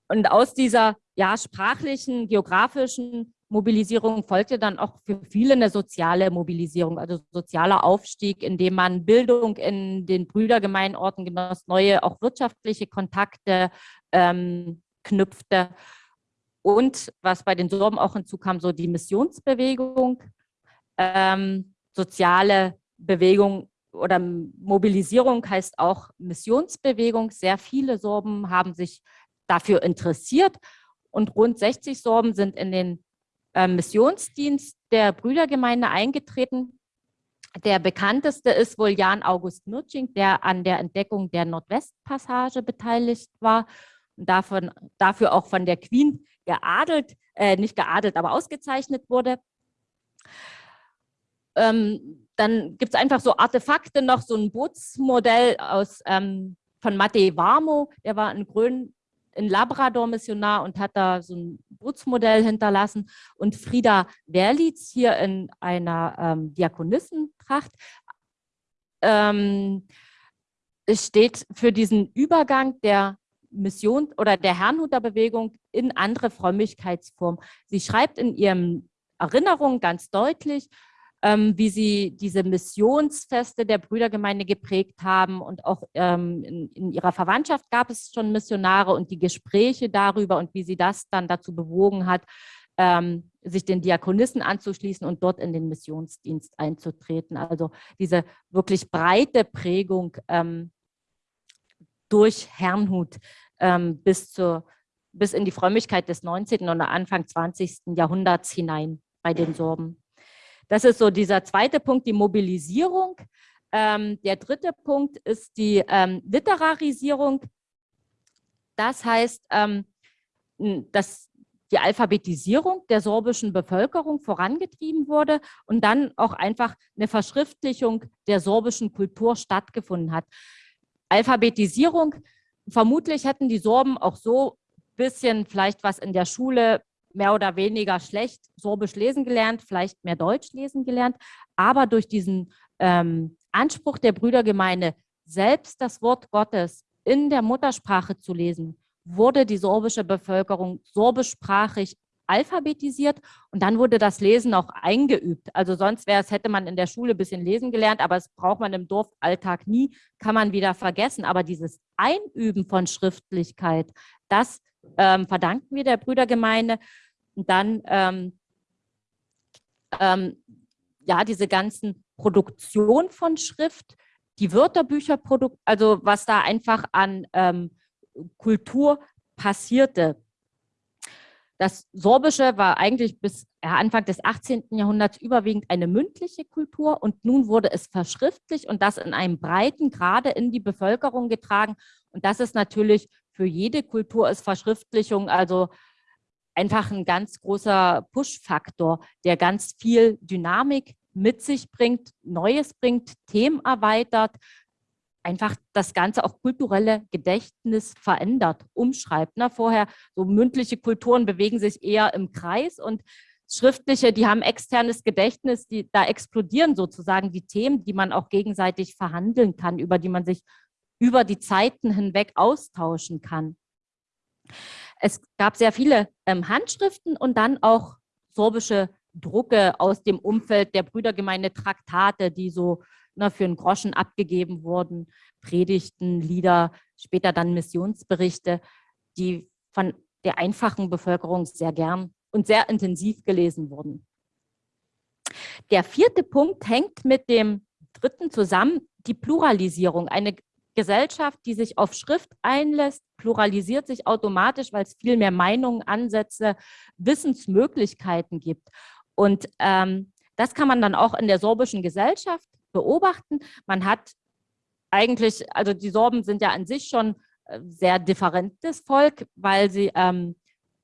Und aus dieser ja, sprachlichen, geografischen Mobilisierung folgte dann auch für viele eine soziale Mobilisierung, also sozialer Aufstieg, indem man Bildung in den Brüdergemeinorten genoss, neue auch wirtschaftliche Kontakte ähm, knüpfte. Und was bei den Sorben auch hinzukam, so die Missionsbewegung, ähm, soziale Bewegung oder Mobilisierung heißt auch Missionsbewegung. Sehr viele Sorben haben sich dafür interessiert und rund 60 Sorben sind in den äh, Missionsdienst der Brüdergemeinde eingetreten. Der bekannteste ist wohl Jan August Mürching, der an der Entdeckung der Nordwestpassage beteiligt war und davon, dafür auch von der Queen geadelt, äh, nicht geadelt, aber ausgezeichnet wurde. Ähm, dann gibt es einfach so Artefakte noch, so ein Bootsmodell aus, ähm, von Matej Warmo, der war in Grön, in Labrador Missionar und hat da so ein Bootsmodell hinterlassen. Und Frieda Werlitz hier in einer ähm, Diakonissentracht ähm, steht für diesen Übergang der Mission oder der Herrnhuter Bewegung in andere Frömmigkeitsformen. Sie schreibt in ihren Erinnerungen ganz deutlich, ähm, wie sie diese Missionsfeste der Brüdergemeinde geprägt haben und auch ähm, in, in, ihrer Verwandtschaft gab es schon Missionare und die Gespräche darüber und wie sie das dann dazu bewogen hat, ähm, sich den Diakonissen anzuschließen und dort in den Missionsdienst einzutreten. Also diese wirklich breite Prägung ähm, durch Herrnhut ähm, bis, zur, bis in die Frömmigkeit des 19. oder Anfang 20. Jahrhunderts hinein bei den Sorben. Das ist so dieser zweite Punkt, die Mobilisierung. Ähm, der dritte Punkt ist die ähm, Literarisierung. Das heißt, ähm, dass die Alphabetisierung der sorbischen Bevölkerung vorangetrieben wurde und dann auch einfach eine Verschriftlichung der sorbischen Kultur stattgefunden hat. Alphabetisierung, vermutlich hätten die Sorben auch so ein bisschen vielleicht was in der Schule mehr oder weniger schlecht Sorbisch lesen gelernt, vielleicht mehr Deutsch lesen gelernt, aber durch diesen ähm, Anspruch der Brüdergemeinde, selbst das Wort Gottes in der Muttersprache zu lesen, wurde die sorbische Bevölkerung sorbischsprachig alphabetisiert und dann wurde das Lesen auch eingeübt. Also sonst wäre es, hätte man in der Schule ein bisschen lesen gelernt, aber es braucht man im Dorfalltag nie, kann man wieder vergessen. Aber dieses Einüben von Schriftlichkeit, das ähm, verdanken wir der Brüdergemeinde. Und dann ähm, ähm, ja, diese ganzen Produktion von Schrift, die Wörterbücher, also was da einfach an ähm, Kultur passierte. Das Sorbische war eigentlich bis Anfang des 18. Jahrhunderts überwiegend eine mündliche Kultur und nun wurde es verschriftlich und das in einem breiten Grade in die Bevölkerung getragen. Und das ist natürlich für jede Kultur ist Verschriftlichung also einfach ein ganz großer Push-Faktor, der ganz viel Dynamik mit sich bringt, Neues bringt, Themen erweitert, einfach das ganze auch kulturelle Gedächtnis verändert, umschreibt. Ne? Vorher so mündliche Kulturen bewegen sich eher im Kreis und schriftliche, die haben externes Gedächtnis, die, da explodieren sozusagen die Themen, die man auch gegenseitig verhandeln kann, über die man sich über die Zeiten hinweg austauschen kann. Es gab sehr viele ähm, Handschriften und dann auch sorbische Drucke aus dem Umfeld der Brüdergemeinde Traktate, die so ne, für einen Groschen abgegeben wurden, Predigten, Lieder, später dann Missionsberichte, die von der einfachen Bevölkerung sehr gern und sehr intensiv gelesen wurden. Der vierte Punkt hängt mit dem dritten zusammen, die Pluralisierung. Eine Gesellschaft, die sich auf Schrift einlässt, pluralisiert sich automatisch, weil es viel mehr Meinungen, Ansätze, Wissensmöglichkeiten gibt. Und ähm, das kann man dann auch in der sorbischen Gesellschaft beobachten. Man hat eigentlich, also die Sorben sind ja an sich schon äh, sehr differentes Volk, weil sie ähm,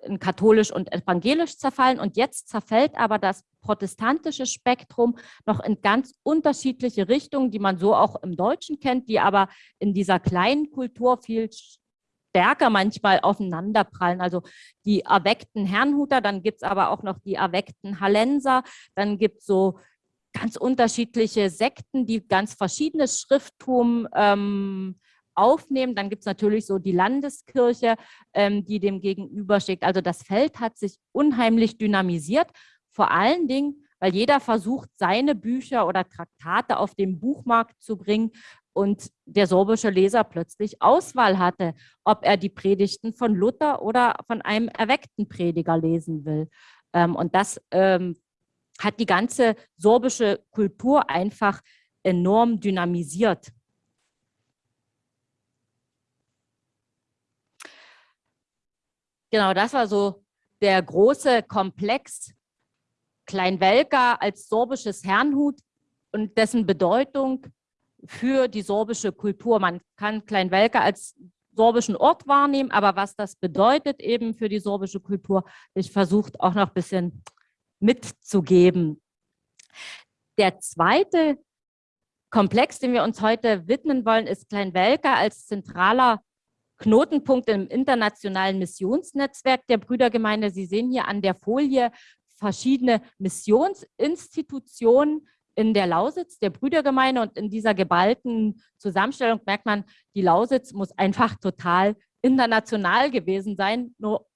in katholisch und evangelisch zerfallen. Und jetzt zerfällt aber das protestantische Spektrum noch in ganz unterschiedliche Richtungen, die man so auch im Deutschen kennt, die aber in dieser kleinen Kultur viel stärker manchmal aufeinanderprallen. Also die erweckten Herrnhuter, dann gibt es aber auch noch die erweckten Hallenser, dann gibt es so ganz unterschiedliche Sekten, die ganz verschiedenes Schrifttum ähm, aufnehmen. Dann gibt es natürlich so die Landeskirche, ähm, die dem gegenübersteht. Also das Feld hat sich unheimlich dynamisiert, vor allen Dingen, weil jeder versucht, seine Bücher oder Traktate auf den Buchmarkt zu bringen und der sorbische Leser plötzlich Auswahl hatte, ob er die Predigten von Luther oder von einem erweckten Prediger lesen will. Ähm, und das ähm, hat die ganze sorbische Kultur einfach enorm dynamisiert. Genau, das war so der große Komplex Kleinwelka als sorbisches Herrnhut und dessen Bedeutung für die sorbische Kultur. Man kann Kleinwelka als sorbischen Ort wahrnehmen, aber was das bedeutet eben für die sorbische Kultur, ich versuche auch noch ein bisschen mitzugeben. Der zweite Komplex, den wir uns heute widmen wollen, ist Kleinwelka als zentraler Knotenpunkt im internationalen Missionsnetzwerk der Brüdergemeinde. Sie sehen hier an der Folie verschiedene Missionsinstitutionen in der Lausitz, der Brüdergemeinde und in dieser geballten Zusammenstellung merkt man, die Lausitz muss einfach total international gewesen sein, nur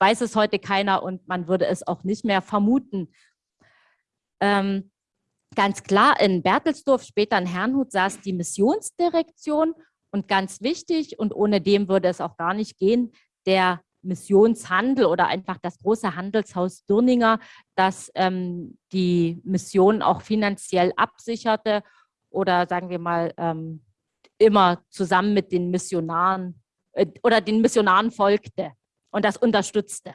weiß es heute keiner und man würde es auch nicht mehr vermuten. Ähm, ganz klar, in Bertelsdorf, später in Herrnhut, saß die Missionsdirektion und ganz wichtig, und ohne dem würde es auch gar nicht gehen, der Missionshandel oder einfach das große Handelshaus Dürninger, das ähm, die Mission auch finanziell absicherte oder sagen wir mal ähm, immer zusammen mit den Missionaren äh, oder den Missionaren folgte und das unterstützte.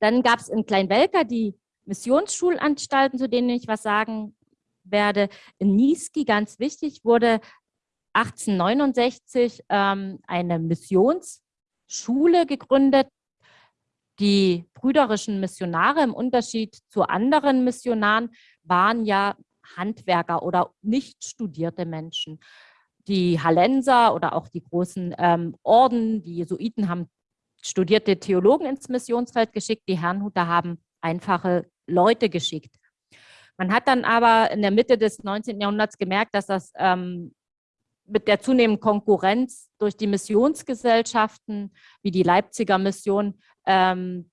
Dann gab es in Kleinwelka die Missionssschulanstalten, zu denen ich was sagen werde. In Niesky, ganz wichtig, wurde 1869 ähm, eine Missionsschule gegründet. Die brüderischen Missionare im Unterschied zu anderen Missionaren waren ja Handwerker oder nicht studierte Menschen. Die Hallenser oder auch die großen ähm, Orden, die Jesuiten haben studierte Theologen ins Missionsfeld geschickt, die Herrnhuter haben einfache Leute geschickt. Man hat dann aber in der Mitte des 19. Jahrhunderts gemerkt, dass das ähm, mit der zunehmenden Konkurrenz durch die Missionsgesellschaften, wie die Leipziger Mission, ähm,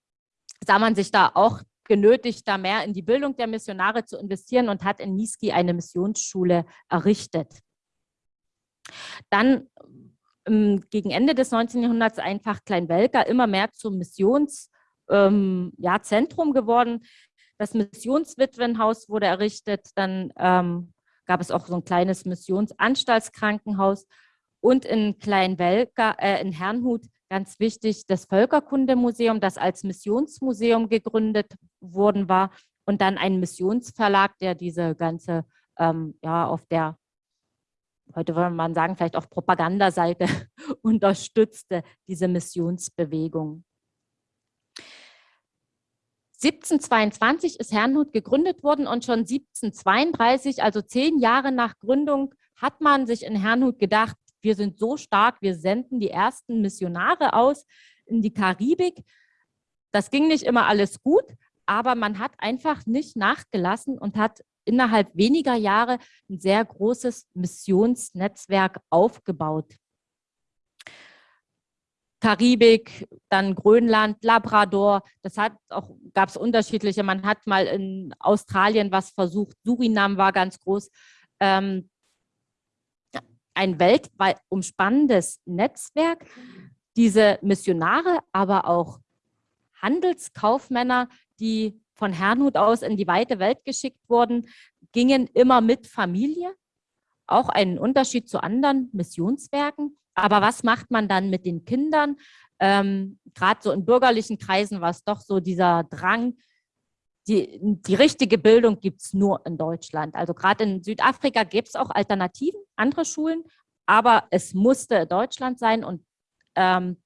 sah man sich da auch genötigt, da mehr in die Bildung der Missionare zu investieren und hat in Niski eine Missionsschule errichtet. Dann ähm, gegen Ende des 19. Jahrhunderts einfach Kleinwelker immer mehr zum Missionszentrum ähm, ja, geworden. Das Missionswitwenhaus wurde errichtet, dann ähm, gab es auch so ein kleines Missionsanstaltskrankenhaus und in Kleinwelker, äh, in Herrnhut, ganz wichtig, das Völkerkundemuseum, das als Missionsmuseum gegründet worden war und dann ein Missionsverlag, der diese ganze, ähm, ja, auf der, heute würde man sagen, vielleicht auf Propagandaseite unterstützte, diese Missionsbewegung. 1722 ist Herrnhut gegründet worden und schon 1732, also zehn Jahre nach Gründung, hat man sich in Herrnhut gedacht, wir sind so stark, wir senden die ersten Missionare aus in die Karibik. Das ging nicht immer alles gut, aber man hat einfach nicht nachgelassen und hat innerhalb weniger Jahre ein sehr großes Missionsnetzwerk aufgebaut. Karibik, dann Grönland, Labrador. Das hat auch, gab es unterschiedliche. Man hat mal in Australien was versucht. Surinam war ganz groß. Ähm, ein weltweit umspannendes Netzwerk. Diese Missionare, aber auch Handelskaufmänner, die von Herrnhut aus in die weite Welt geschickt wurden, gingen immer mit Familie. Auch ein Unterschied zu anderen Missionswerken. Aber was macht man dann mit den Kindern? Ähm, Gerade so in bürgerlichen Kreisen war es doch so dieser Drang, die, die richtige Bildung gibt es nur in Deutschland. Also gerade in Südafrika gibt es auch Alternativen, andere Schulen, aber es musste Deutschland sein und ähm,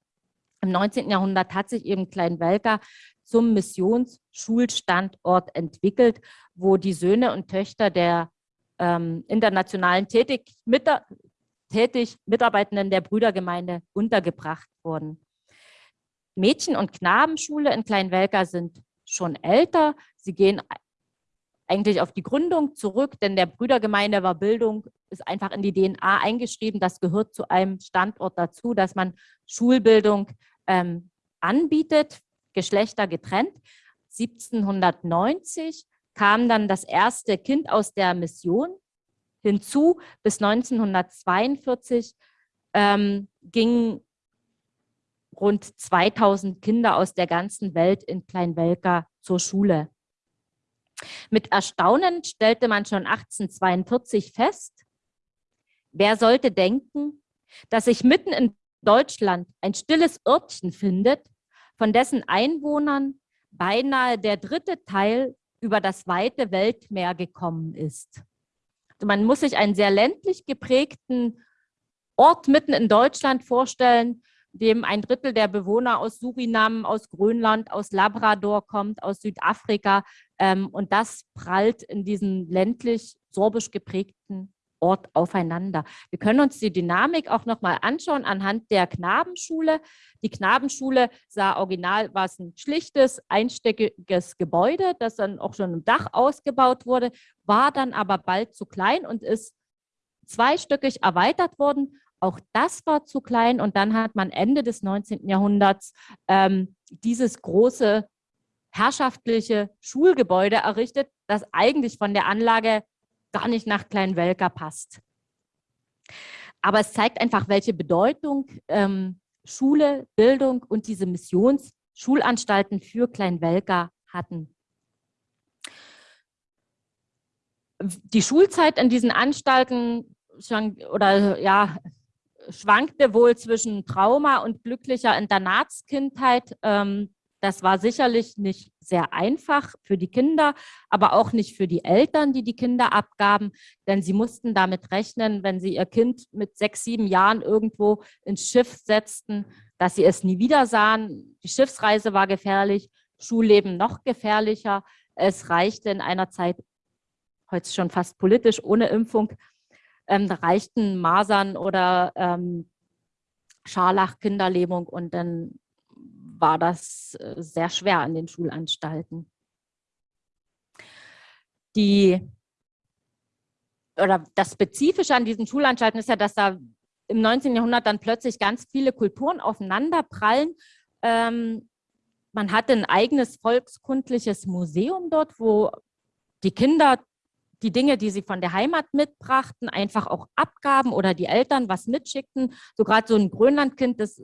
im 19. Jahrhundert hat sich eben Kleinwelker zum Missionsschulstandort entwickelt, wo die Söhne und Töchter der ähm, internationalen tätig, mit, tätig Mitarbeitenden der Brüdergemeinde untergebracht wurden. Mädchen- und Knabenschule in Kleinwelker sind schon älter. Sie gehen eigentlich auf die Gründung zurück, denn der Brüdergemeinde war Bildung, ist einfach in die DNA eingeschrieben. Das gehört zu einem Standort dazu, dass man Schulbildung ähm, anbietet, Geschlechter getrennt. 1790 kam dann das erste Kind aus der Mission hinzu. Bis 1942 ähm, gingen rund 2000 Kinder aus der ganzen Welt in Kleinwelka zur Schule. Mit Erstaunen stellte man schon 1842 fest, wer sollte denken, dass sich mitten in Deutschland ein stilles Örtchen findet, von dessen Einwohnern beinahe der dritte Teil über das weite Weltmeer gekommen ist. Also man muss sich einen sehr ländlich geprägten Ort mitten in Deutschland vorstellen, dem ein Drittel der Bewohner aus Surinam, aus Grönland, aus Labrador kommt, aus Südafrika. Ähm, und das prallt in diesem ländlich sorbisch geprägten Ort aufeinander. Wir können uns die Dynamik auch nochmal anschauen anhand der Knabenschule. Die Knabenschule sah original, war es ein schlichtes, einstöckiges Gebäude, das dann auch schon im Dach ausgebaut wurde, war dann aber bald zu klein und ist zweistöckig erweitert worden. Auch das war zu klein und dann hat man Ende des 19. Jahrhunderts ähm, dieses große herrschaftliche Schulgebäude errichtet, das eigentlich von der Anlage gar nicht nach Kleinwelker passt. Aber es zeigt einfach, welche Bedeutung ähm, Schule, Bildung und diese Missionssschulanstalten für Kleinwelker hatten. Die Schulzeit in diesen Anstalten oder ja, schwankte wohl zwischen Trauma und glücklicher Internatskindheit. Ähm, das war sicherlich nicht sehr einfach für die Kinder, aber auch nicht für die Eltern, die die Kinder abgaben, denn sie mussten damit rechnen, wenn sie ihr Kind mit sechs, sieben Jahren irgendwo ins Schiff setzten, dass sie es nie wieder sahen. Die Schiffsreise war gefährlich, Schulleben noch gefährlicher. Es reichte in einer Zeit, heute schon fast politisch, ohne Impfung, ähm, reichten Masern oder ähm, Scharlach, Kinderlähmung und dann war das äh, sehr schwer an den Schulanstalten. Die, oder das Spezifische an diesen Schulanstalten ist ja, dass da im 19. Jahrhundert dann plötzlich ganz viele Kulturen aufeinander prallen. Ähm, man hatte ein eigenes volkskundliches Museum dort, wo die Kinder die Dinge, die sie von der Heimat mitbrachten, einfach auch abgaben oder die Eltern was mitschickten. So gerade so ein Grönlandkind, das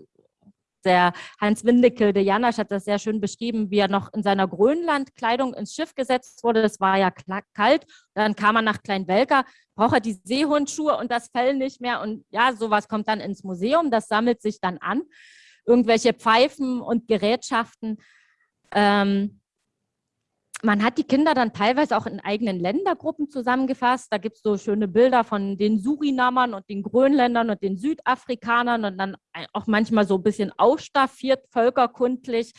der Hans Windecke, der Janasch hat das sehr schön beschrieben, wie er noch in seiner Grönlandkleidung ins Schiff gesetzt wurde. Das war ja kalt. Dann kam er nach Kleinwelker, braucht er die Seehundschuhe und das Fell nicht mehr. Und ja, sowas kommt dann ins Museum. Das sammelt sich dann an. Irgendwelche Pfeifen und Gerätschaften. Ähm, man hat die Kinder dann teilweise auch in eigenen Ländergruppen zusammengefasst. Da gibt es so schöne Bilder von den Surinamern und den Grönländern und den Südafrikanern und dann auch manchmal so ein bisschen ausstaffiert, völkerkundlich,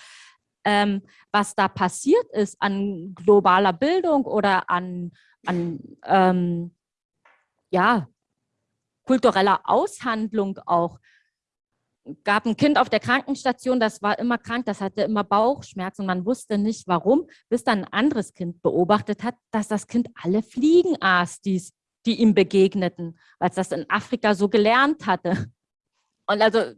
ähm, was da passiert ist an globaler Bildung oder an, an ähm, ja, kultureller Aushandlung auch gab ein Kind auf der Krankenstation, das war immer krank, das hatte immer Bauchschmerzen und man wusste nicht warum, bis dann ein anderes Kind beobachtet hat, dass das Kind alle Fliegen aß, die, die ihm begegneten, weil es das in Afrika so gelernt hatte. Und also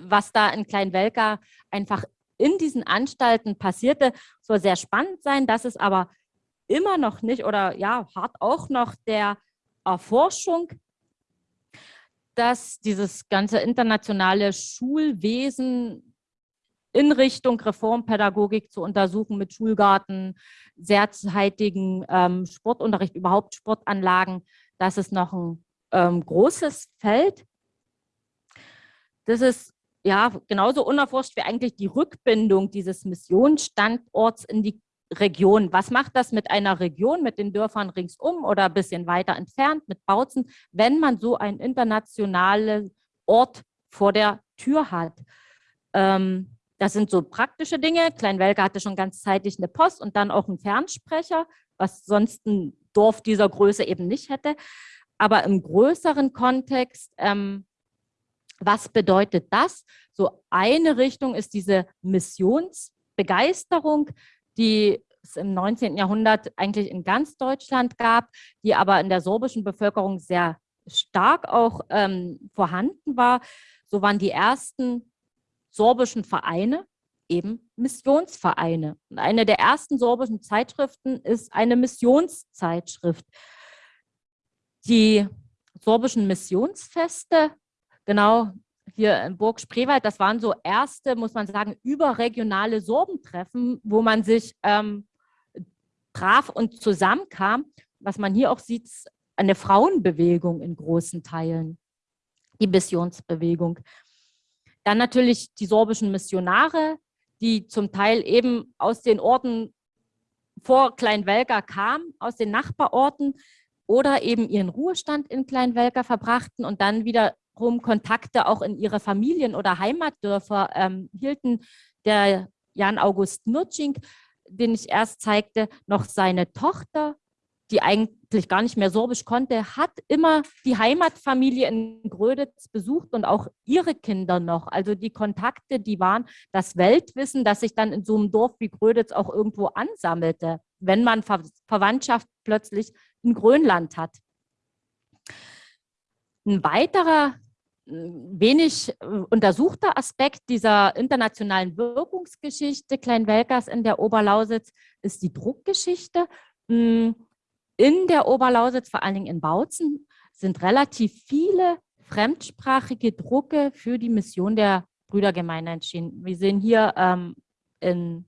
was da in Kleinwelka einfach in diesen Anstalten passierte, soll sehr spannend sein, dass es aber immer noch nicht oder ja, hart auch noch der Erforschung dass dieses ganze internationale Schulwesen in Richtung Reformpädagogik zu untersuchen mit Schulgarten, sehrzeitigen ähm, Sportunterricht, überhaupt Sportanlagen, das ist noch ein ähm, großes Feld. Das ist ja genauso unerforscht wie eigentlich die Rückbindung dieses Missionsstandorts in die Region. Was macht das mit einer Region, mit den Dörfern ringsum oder ein bisschen weiter entfernt, mit Bautzen, wenn man so einen internationalen Ort vor der Tür hat? Ähm, das sind so praktische Dinge. Kleinwelke hatte schon ganzzeitig eine Post und dann auch einen Fernsprecher, was sonst ein Dorf dieser Größe eben nicht hätte. Aber im größeren Kontext, ähm, was bedeutet das? So eine Richtung ist diese Missionsbegeisterung, die es im 19. Jahrhundert eigentlich in ganz Deutschland gab, die aber in der sorbischen Bevölkerung sehr stark auch ähm, vorhanden war. So waren die ersten sorbischen Vereine eben Missionsvereine. Und eine der ersten sorbischen Zeitschriften ist eine Missionszeitschrift. Die sorbischen Missionsfeste, genau hier in Burg Spreewald, das waren so erste, muss man sagen, überregionale Sorbentreffen, wo man sich ähm, traf und zusammenkam. Was man hier auch sieht, eine Frauenbewegung in großen Teilen, die Missionsbewegung. Dann natürlich die sorbischen Missionare, die zum Teil eben aus den Orten vor Kleinwelker kamen, aus den Nachbarorten oder eben ihren Ruhestand in Kleinwelker verbrachten und dann wieder Kontakte auch in ihre Familien oder Heimatdörfer ähm, hielten. Der Jan August Nurtschink, den ich erst zeigte, noch seine Tochter, die eigentlich gar nicht mehr Sorbisch konnte, hat immer die Heimatfamilie in Gröditz besucht und auch ihre Kinder noch. Also die Kontakte, die waren das Weltwissen, das sich dann in so einem Dorf wie Gröditz auch irgendwo ansammelte, wenn man Ver Verwandtschaft plötzlich in Grönland hat. Ein weiterer wenig äh, untersuchter Aspekt dieser internationalen Wirkungsgeschichte Kleinwelkers in der Oberlausitz ist die Druckgeschichte. Hm, in der Oberlausitz, vor allen Dingen in Bautzen, sind relativ viele fremdsprachige Drucke für die Mission der Brüdergemeinde entschieden. Wir sehen hier ähm, in,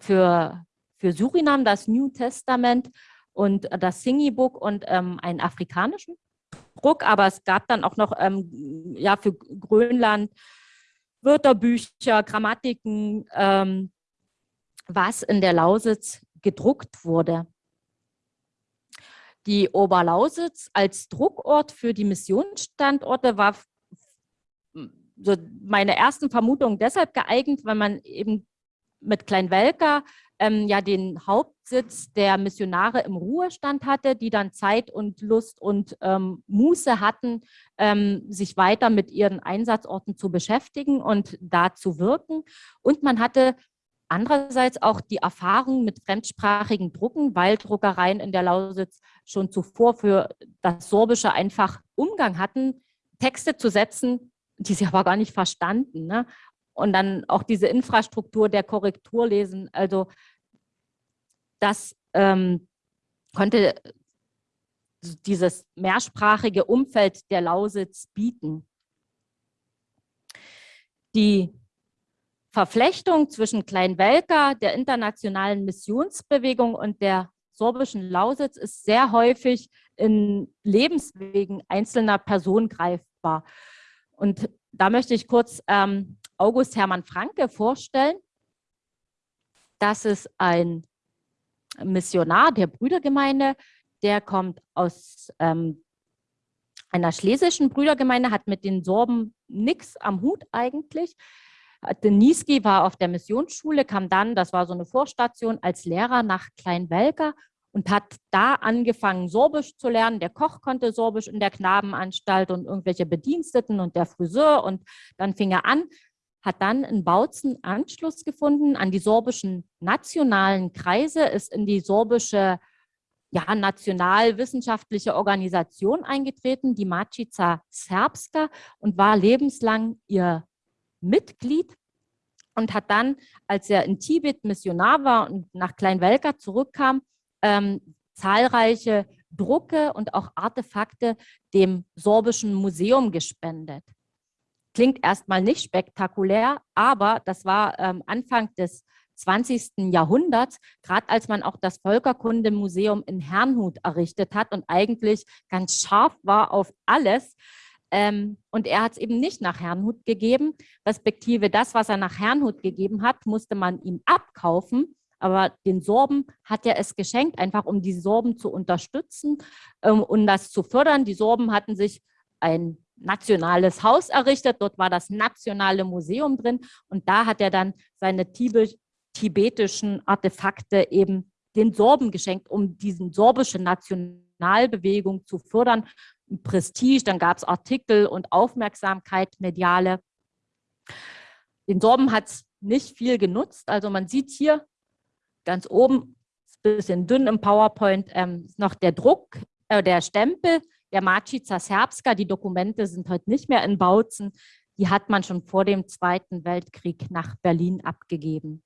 für, für Surinam das New Testament und das Singi-Book und ähm, einen afrikanischen Druck, aber es gab dann auch noch ähm, ja, für Grönland Wörterbücher, Grammatiken, ähm, was in der Lausitz gedruckt wurde. Die Oberlausitz als Druckort für die Missionsstandorte war so meine ersten Vermutungen deshalb geeignet, weil man eben mit Kleinwelker ähm, ja den Hauptsitz der Missionare im Ruhestand hatte, die dann Zeit und Lust und ähm, Muße hatten, ähm, sich weiter mit ihren Einsatzorten zu beschäftigen und da zu wirken. Und man hatte andererseits auch die Erfahrung mit fremdsprachigen Drucken, weil Druckereien in der Lausitz schon zuvor für das Sorbische einfach Umgang hatten, Texte zu setzen, die sie aber gar nicht verstanden. Ne? Und dann auch diese Infrastruktur der Korrekturlesen, also das ähm, konnte dieses mehrsprachige Umfeld der Lausitz bieten. Die Verflechtung zwischen Kleinwelka, der internationalen Missionsbewegung und der sorbischen Lausitz ist sehr häufig in Lebenswegen einzelner Personen greifbar. Und da möchte ich kurz ähm, August Hermann Franke vorstellen. Das ist ein Missionar der Brüdergemeinde, der kommt aus ähm, einer schlesischen Brüdergemeinde, hat mit den Sorben nichts am Hut eigentlich. Deniski war auf der Missionsschule, kam dann, das war so eine Vorstation, als Lehrer nach Kleinwelker und hat da angefangen, Sorbisch zu lernen. Der Koch konnte Sorbisch in der Knabenanstalt und irgendwelche Bediensteten und der Friseur. Und dann fing er an, hat dann in Bautzen Anschluss gefunden an die sorbischen nationalen Kreise, ist in die sorbische ja, nationalwissenschaftliche Organisation eingetreten, die Macica Serbska, und war lebenslang ihr Mitglied und hat dann, als er in Tibet Missionar war und nach Kleinwelka zurückkam, ähm, zahlreiche Drucke und auch Artefakte dem sorbischen Museum gespendet. Klingt erstmal nicht spektakulär, aber das war ähm, Anfang des 20. Jahrhunderts, gerade als man auch das Völkerkundemuseum in Herrnhut errichtet hat und eigentlich ganz scharf war auf alles. Ähm, und er hat es eben nicht nach Herrnhut gegeben, respektive das, was er nach Herrnhut gegeben hat, musste man ihm abkaufen. Aber den Sorben hat er es geschenkt, einfach um die Sorben zu unterstützen ähm, und das zu fördern. Die Sorben hatten sich ein nationales Haus errichtet. Dort war das nationale Museum drin und da hat er dann seine tibetischen Artefakte eben den Sorben geschenkt, um diesen sorbische Nationalbewegung zu fördern. Prestige, dann gab es Artikel und Aufmerksamkeit, mediale. Den Sorben hat es nicht viel genutzt. Also man sieht hier ganz oben, ein bisschen dünn im PowerPoint, ähm, noch der Druck, äh, der Stempel der Macica Serbska. Die Dokumente sind heute nicht mehr in Bautzen. Die hat man schon vor dem Zweiten Weltkrieg nach Berlin abgegeben.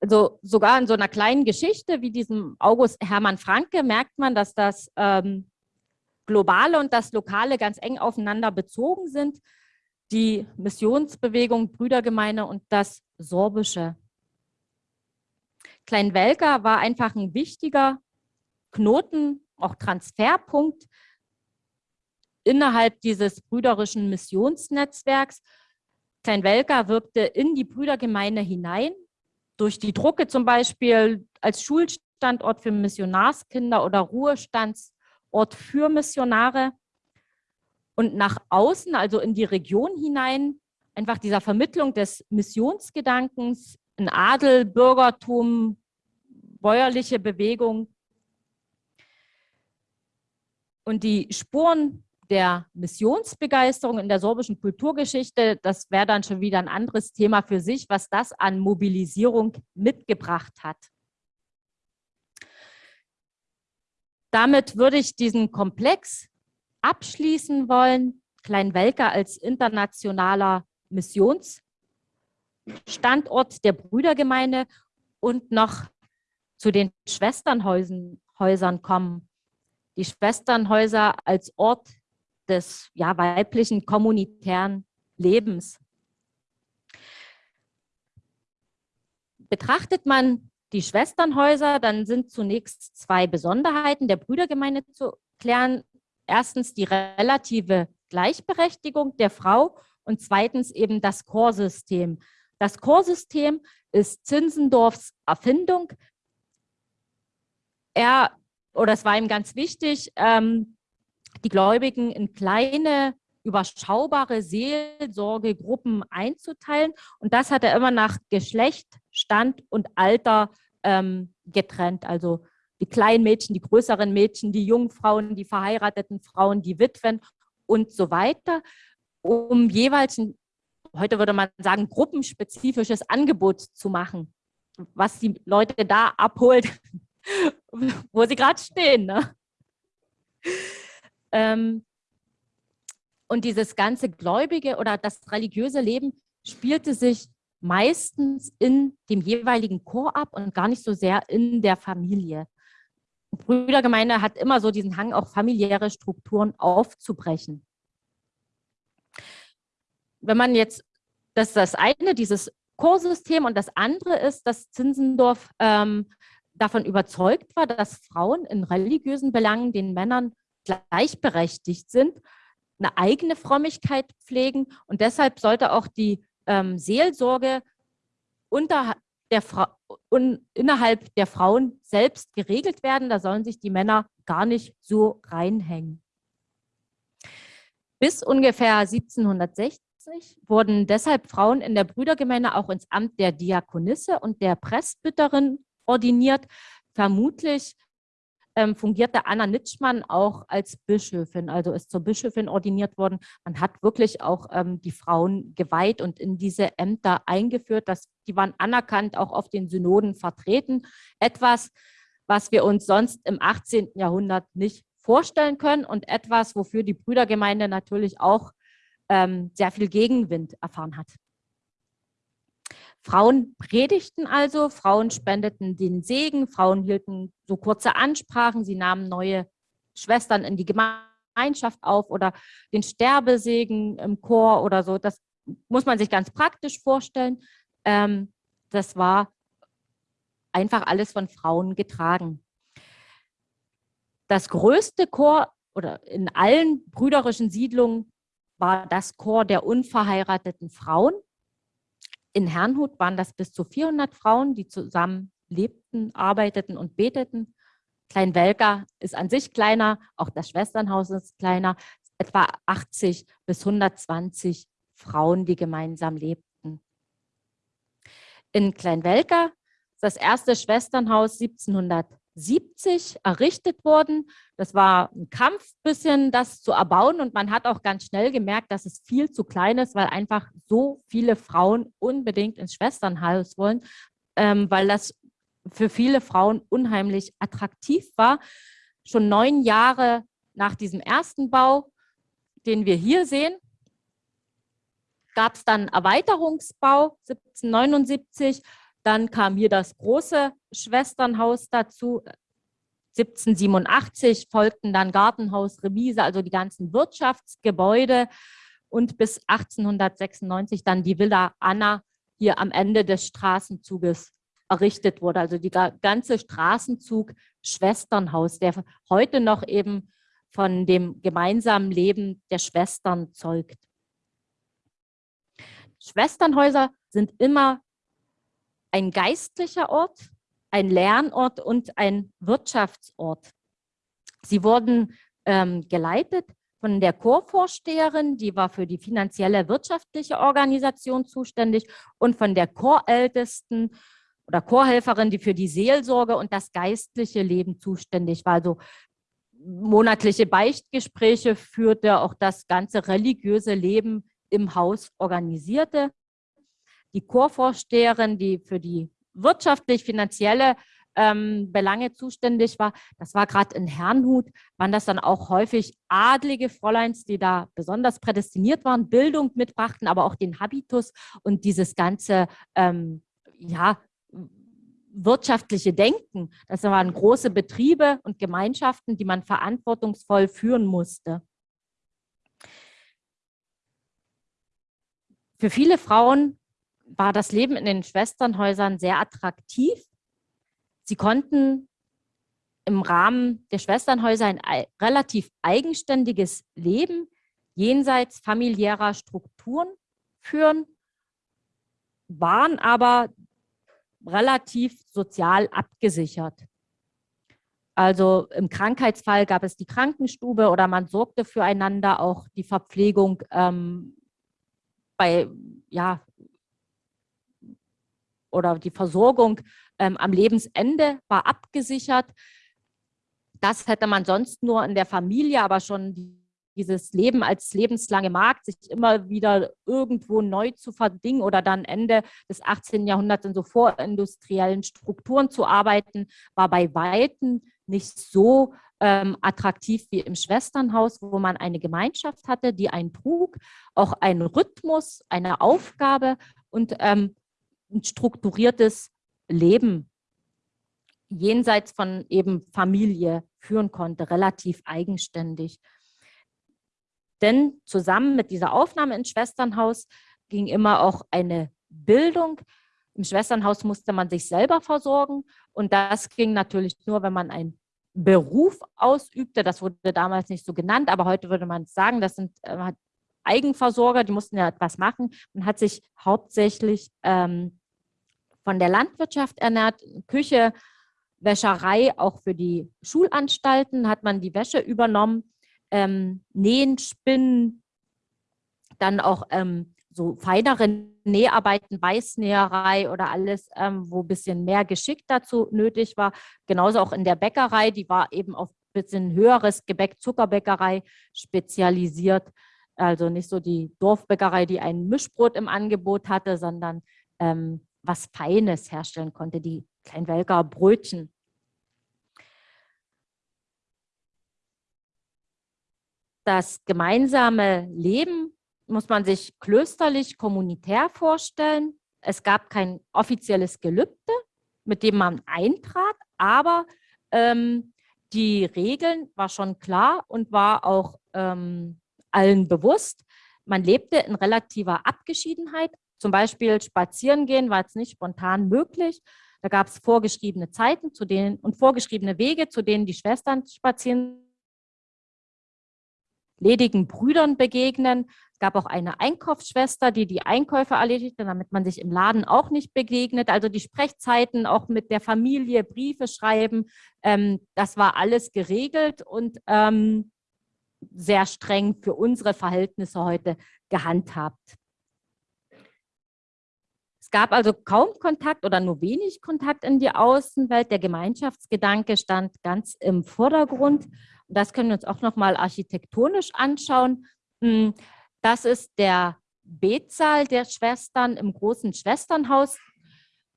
Also sogar in so einer kleinen Geschichte wie diesem August Hermann Franke merkt man, dass das ähm, Globale und das Lokale ganz eng aufeinander bezogen sind. Die Missionsbewegung, Brüdergemeinde und das Sorbische. Kleinwelka war einfach ein wichtiger Knoten, auch Transferpunkt innerhalb dieses brüderischen Missionsnetzwerks. Kleinwelka wirkte in die Brüdergemeinde hinein, durch die Drucke zum Beispiel als Schulstandort für Missionarskinder oder Ruhestandsort für Missionare. Und nach außen, also in die Region hinein, einfach dieser Vermittlung des Missionsgedankens, ein Adel, Bürgertum, bäuerliche Bewegung, und die Spuren der Missionsbegeisterung in der sorbischen Kulturgeschichte, das wäre dann schon wieder ein anderes Thema für sich, was das an Mobilisierung mitgebracht hat. Damit würde ich diesen Komplex abschließen wollen. Kleinwelka als internationaler Missionsstandort der Brüdergemeinde und noch zu den Schwesternhäusern kommen die Schwesternhäuser als Ort des ja, weiblichen kommunitären Lebens. Betrachtet man die Schwesternhäuser, dann sind zunächst zwei Besonderheiten der Brüdergemeinde zu klären. Erstens die relative Gleichberechtigung der Frau und zweitens eben das Chorsystem. Das Chorsystem ist Zinsendorfs Erfindung. Er oder es war ihm ganz wichtig, ähm, die Gläubigen in kleine, überschaubare Seelsorgegruppen einzuteilen. Und das hat er immer nach Geschlecht, Stand und Alter ähm, getrennt. Also die kleinen Mädchen, die größeren Mädchen, die jungen Frauen, die verheirateten Frauen, die Witwen und so weiter, um jeweils, ein, heute würde man sagen, gruppenspezifisches Angebot zu machen, was die Leute da abholt, wo sie gerade stehen. Ne? Ähm, und dieses ganze gläubige oder das religiöse Leben spielte sich meistens in dem jeweiligen Chor ab und gar nicht so sehr in der Familie. Brüdergemeinde hat immer so diesen Hang, auch familiäre Strukturen aufzubrechen. Wenn man jetzt, das ist das eine, dieses Chorsystem und das andere ist, dass Zinzendorf ähm, davon überzeugt war, dass Frauen in religiösen Belangen den Männern gleichberechtigt sind, eine eigene Frömmigkeit pflegen und deshalb sollte auch die ähm, Seelsorge unter der un innerhalb der Frauen selbst geregelt werden. Da sollen sich die Männer gar nicht so reinhängen. Bis ungefähr 1760 wurden deshalb Frauen in der Brüdergemeinde auch ins Amt der Diakonisse und der Presbyterin ordiniert. Vermutlich ähm, fungierte Anna Nitschmann auch als Bischöfin, also ist zur Bischöfin ordiniert worden. Man hat wirklich auch ähm, die Frauen geweiht und in diese Ämter eingeführt. Das, die waren anerkannt, auch auf den Synoden vertreten. Etwas, was wir uns sonst im 18. Jahrhundert nicht vorstellen können und etwas, wofür die Brüdergemeinde natürlich auch ähm, sehr viel Gegenwind erfahren hat. Frauen predigten also, Frauen spendeten den Segen, Frauen hielten so kurze Ansprachen, sie nahmen neue Schwestern in die Gemeinschaft auf oder den Sterbesegen im Chor oder so. Das muss man sich ganz praktisch vorstellen. Ähm, das war einfach alles von Frauen getragen. Das größte Chor oder in allen brüderischen Siedlungen war das Chor der unverheirateten Frauen. In Herrnhut waren das bis zu 400 Frauen, die zusammen lebten, arbeiteten und beteten. Kleinwelker ist an sich kleiner, auch das Schwesternhaus ist kleiner, etwa 80 bis 120 Frauen, die gemeinsam lebten. In Kleinwelker ist das erste Schwesternhaus 1700 70 errichtet worden. Das war ein Kampf, bisschen das zu erbauen und man hat auch ganz schnell gemerkt, dass es viel zu klein ist, weil einfach so viele Frauen unbedingt ins Schwesternhaus wollen, ähm, weil das für viele Frauen unheimlich attraktiv war. Schon neun Jahre nach diesem ersten Bau, den wir hier sehen, gab es dann Erweiterungsbau 1779 dann kam hier das große Schwesternhaus dazu. 1787 folgten dann Gartenhaus, Remise, also die ganzen Wirtschaftsgebäude und bis 1896 dann die Villa Anna hier am Ende des Straßenzuges errichtet wurde. Also die ganze Straßenzug Schwesternhaus, der heute noch eben von dem gemeinsamen Leben der Schwestern zeugt. Schwesternhäuser sind immer ein geistlicher Ort, ein Lernort und ein Wirtschaftsort. Sie wurden ähm, geleitet von der Chorvorsteherin, die war für die finanzielle wirtschaftliche Organisation zuständig und von der Chorältesten oder Chorhelferin, die für die Seelsorge und das geistliche Leben zuständig war. Also monatliche Beichtgespräche führte, auch das ganze religiöse Leben im Haus organisierte die Chorvorsteherin, die für die wirtschaftlich-finanzielle ähm, Belange zuständig war. Das war gerade in Herrnhut, waren das dann auch häufig adlige Fräuleins, die da besonders prädestiniert waren, Bildung mitbrachten, aber auch den Habitus und dieses ganze, ähm, ja, wirtschaftliche Denken. Das waren große Betriebe und Gemeinschaften, die man verantwortungsvoll führen musste. Für viele Frauen war das Leben in den Schwesternhäusern sehr attraktiv. Sie konnten im Rahmen der Schwesternhäuser ein relativ eigenständiges Leben jenseits familiärer Strukturen führen, waren aber relativ sozial abgesichert. Also im Krankheitsfall gab es die Krankenstube oder man sorgte füreinander, auch die Verpflegung ähm, bei, ja, oder die Versorgung ähm, am Lebensende war abgesichert. Das hätte man sonst nur in der Familie, aber schon dieses Leben als lebenslange Markt, sich immer wieder irgendwo neu zu verdingen oder dann Ende des 18. Jahrhunderts in so vorindustriellen Strukturen zu arbeiten, war bei Weitem nicht so ähm, attraktiv wie im Schwesternhaus, wo man eine Gemeinschaft hatte, die einen trug, auch einen Rhythmus, eine Aufgabe und ähm, ein strukturiertes Leben jenseits von eben Familie führen konnte, relativ eigenständig. Denn zusammen mit dieser Aufnahme ins Schwesternhaus ging immer auch eine Bildung. Im Schwesternhaus musste man sich selber versorgen und das ging natürlich nur, wenn man einen Beruf ausübte. Das wurde damals nicht so genannt, aber heute würde man sagen, das sind äh, Eigenversorger, die mussten ja etwas machen. Man hat sich hauptsächlich ähm, von der Landwirtschaft ernährt, Küche, Wäscherei, auch für die Schulanstalten hat man die Wäsche übernommen ähm, Nähen, Spinnen, dann auch ähm, so feinere Näharbeiten, Weißnäherei oder alles, ähm, wo ein bisschen mehr Geschick dazu nötig war. Genauso auch in der Bäckerei, die war eben auf ein bisschen höheres Gebäck, Zuckerbäckerei spezialisiert. Also nicht so die Dorfbäckerei, die ein Mischbrot im Angebot hatte, sondern ähm, was Feines herstellen konnte, die Kleinwelker Brötchen. das gemeinsame Leben muss man sich klösterlich, kommunitär vorstellen. Es gab kein offizielles Gelübde, mit dem man eintrat, aber ähm, die Regeln war schon klar und war auch ähm, allen bewusst. Man lebte in relativer Abgeschiedenheit. Zum Beispiel spazieren gehen war jetzt nicht spontan möglich. Da gab es vorgeschriebene Zeiten zu denen, und vorgeschriebene Wege, zu denen die Schwestern spazieren ledigen Brüdern begegnen. Es gab auch eine Einkaufsschwester, die die Einkäufe erledigte, damit man sich im Laden auch nicht begegnet. Also die Sprechzeiten auch mit der Familie, Briefe schreiben, ähm, das war alles geregelt und ähm, sehr streng für unsere Verhältnisse heute gehandhabt. Es gab also kaum Kontakt oder nur wenig Kontakt in die Außenwelt. Der Gemeinschaftsgedanke stand ganz im Vordergrund das können wir uns auch nochmal architektonisch anschauen. Hm, das ist der Betsaal der Schwestern im großen Schwesternhaus.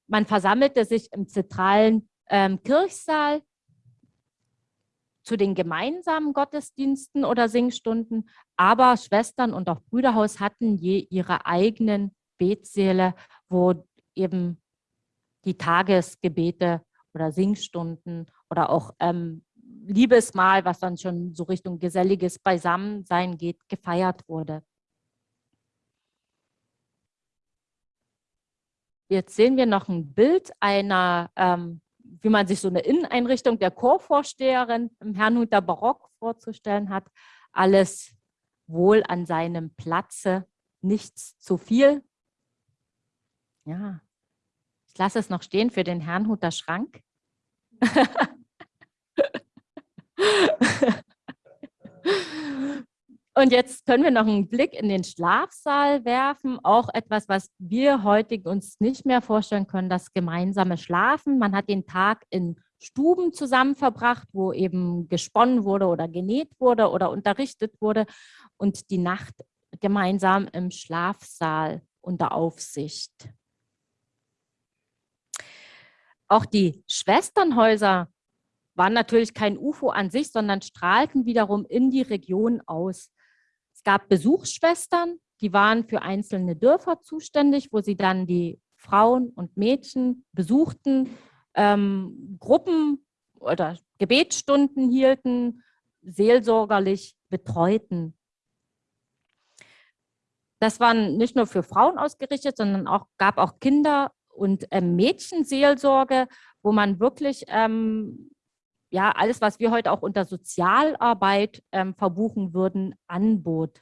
Man versammelte sich im zentralen ähm, Kirchsaal zu den gemeinsamen Gottesdiensten oder Singstunden, aber Schwestern und auch Brüderhaus hatten je ihre eigenen Betsäle, wo eben die Tagesgebete oder Singstunden oder auch ähm, Liebesmahl, was dann schon so Richtung geselliges Beisammensein geht, gefeiert wurde. Jetzt sehen wir noch ein Bild einer, ähm, wie man sich so eine Inneneinrichtung der Chorvorsteherin im Herrnhuter Barock vorzustellen hat. Alles wohl an seinem Platze, nichts zu viel. Ja, ich lasse es noch stehen für den Herrnhuter Schrank. Und jetzt können wir noch einen Blick in den Schlafsaal werfen. Auch etwas, was wir heute uns nicht mehr vorstellen können, das gemeinsame Schlafen. Man hat den Tag in Stuben zusammen verbracht, wo eben gesponnen wurde oder genäht wurde oder unterrichtet wurde und die Nacht gemeinsam im Schlafsaal unter Aufsicht. Auch die Schwesternhäuser waren natürlich kein UFO an sich, sondern strahlten wiederum in die Region aus. Es gab Besuchsschwestern, die waren für einzelne Dörfer zuständig, wo sie dann die Frauen und Mädchen besuchten, ähm, Gruppen oder Gebetsstunden hielten, seelsorgerlich betreuten. Das waren nicht nur für Frauen ausgerichtet, sondern auch gab auch Kinder- und äh, Mädchenseelsorge, wo man wirklich ähm, ja, alles, was wir heute auch unter Sozialarbeit ähm, verbuchen würden, anbot.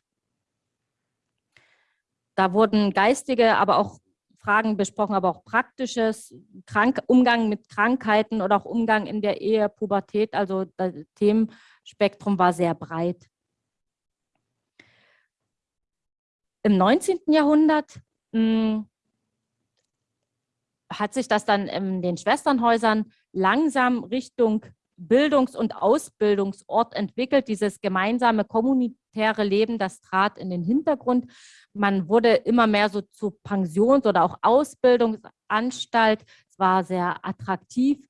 Da wurden geistige, aber auch Fragen besprochen, aber auch praktisches, Krank Umgang mit Krankheiten oder auch Umgang in der Ehe, Pubertät. Also das Themenspektrum war sehr breit. Im 19. Jahrhundert hm, hat sich das dann in den Schwesternhäusern langsam Richtung Bildungs- und Ausbildungsort entwickelt. Dieses gemeinsame kommunitäre Leben, das trat in den Hintergrund. Man wurde immer mehr so zu Pensions- oder auch Ausbildungsanstalt. Es war sehr attraktiv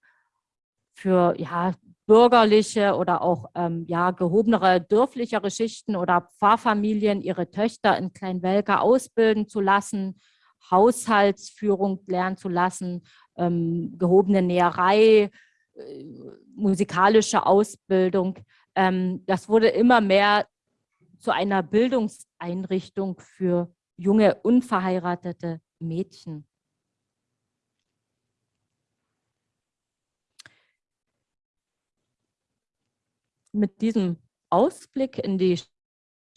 für ja, bürgerliche oder auch ähm, ja, gehobenere, dörflichere Schichten oder Pfarrfamilien, ihre Töchter in Kleinwelker ausbilden zu lassen, Haushaltsführung lernen zu lassen, ähm, gehobene Näherei, äh, musikalische Ausbildung. Ähm, das wurde immer mehr zu einer Bildungseinrichtung für junge, unverheiratete Mädchen. Mit diesem Ausblick in die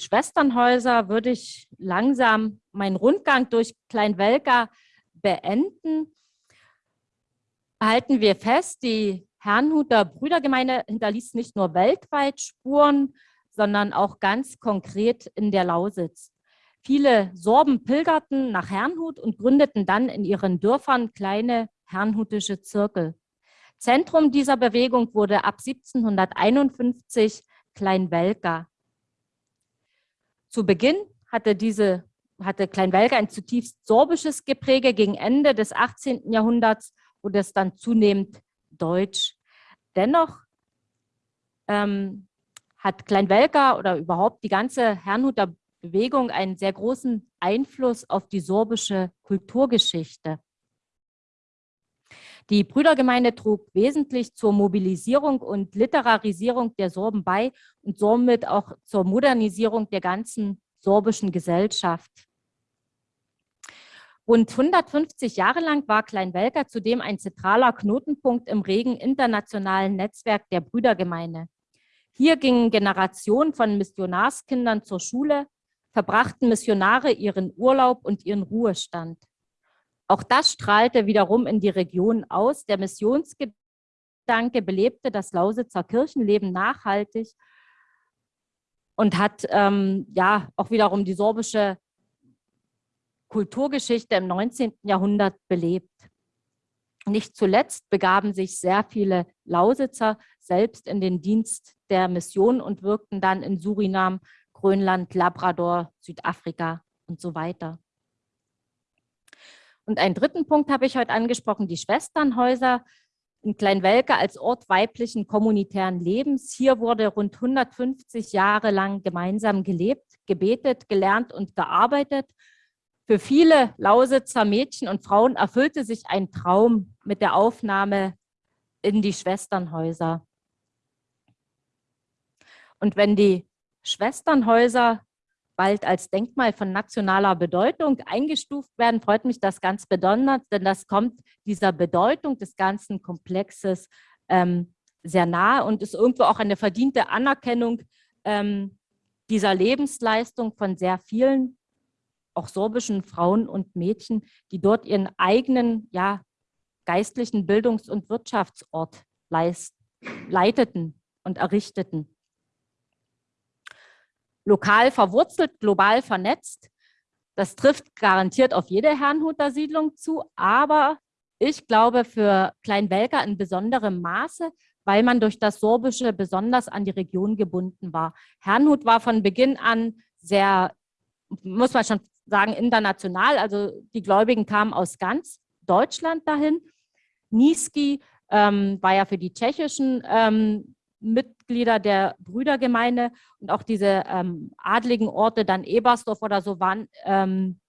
Schwesternhäuser würde ich langsam meinen Rundgang durch Kleinwelka beenden. Halten wir fest, die Herrnhuter Brüdergemeinde hinterließ nicht nur weltweit Spuren, sondern auch ganz konkret in der Lausitz. Viele Sorben pilgerten nach Herrnhut und gründeten dann in ihren Dörfern kleine herrnhutische Zirkel. Zentrum dieser Bewegung wurde ab 1751 Kleinwelka. Zu Beginn hatte diese hatte Kleinwelka ein zutiefst sorbisches Gepräge. Gegen Ende des 18. Jahrhunderts wurde es dann zunehmend deutsch. Dennoch ähm, hat Kleinwelka oder überhaupt die ganze Herrnhuter Bewegung einen sehr großen Einfluss auf die sorbische Kulturgeschichte. Die Brüdergemeinde trug wesentlich zur Mobilisierung und Literarisierung der Sorben bei und somit auch zur Modernisierung der ganzen sorbischen Gesellschaft. Rund 150 Jahre lang war Kleinwelker zudem ein zentraler Knotenpunkt im regen internationalen Netzwerk der Brüdergemeinde. Hier gingen Generationen von Missionarskindern zur Schule, verbrachten Missionare ihren Urlaub und ihren Ruhestand. Auch das strahlte wiederum in die Region aus. Der Missionsgedanke belebte das Lausitzer Kirchenleben nachhaltig und hat ähm, ja auch wiederum die sorbische Kulturgeschichte im 19. Jahrhundert belebt. Nicht zuletzt begaben sich sehr viele Lausitzer selbst in den Dienst der Mission und wirkten dann in Surinam, Grönland, Labrador, Südafrika und so weiter. Und einen dritten Punkt habe ich heute angesprochen, die Schwesternhäuser in Kleinwelke als Ort weiblichen kommunitären Lebens. Hier wurde rund 150 Jahre lang gemeinsam gelebt, gebetet, gelernt und gearbeitet. Für viele Lausitzer Mädchen und Frauen erfüllte sich ein Traum mit der Aufnahme in die Schwesternhäuser. Und wenn die Schwesternhäuser bald als Denkmal von nationaler Bedeutung eingestuft werden, freut mich das ganz besonders, denn das kommt dieser Bedeutung des ganzen Komplexes ähm, sehr nahe und ist irgendwo auch eine verdiente Anerkennung ähm, dieser Lebensleistung von sehr vielen, auch sorbischen Frauen und Mädchen, die dort ihren eigenen ja, geistlichen Bildungs- und Wirtschaftsort leist, leiteten und errichteten lokal verwurzelt, global vernetzt. Das trifft garantiert auf jede Herrnhuter Siedlung zu, aber ich glaube für Kleinwelker in besonderem Maße, weil man durch das Sorbische besonders an die Region gebunden war. Herrnhut war von Beginn an sehr, muss man schon sagen, international. Also die Gläubigen kamen aus ganz Deutschland dahin. Niski ähm, war ja für die tschechischen ähm, Mitglieder der Brüdergemeinde und auch diese ähm, adligen Orte, dann Ebersdorf oder so, waren ähm,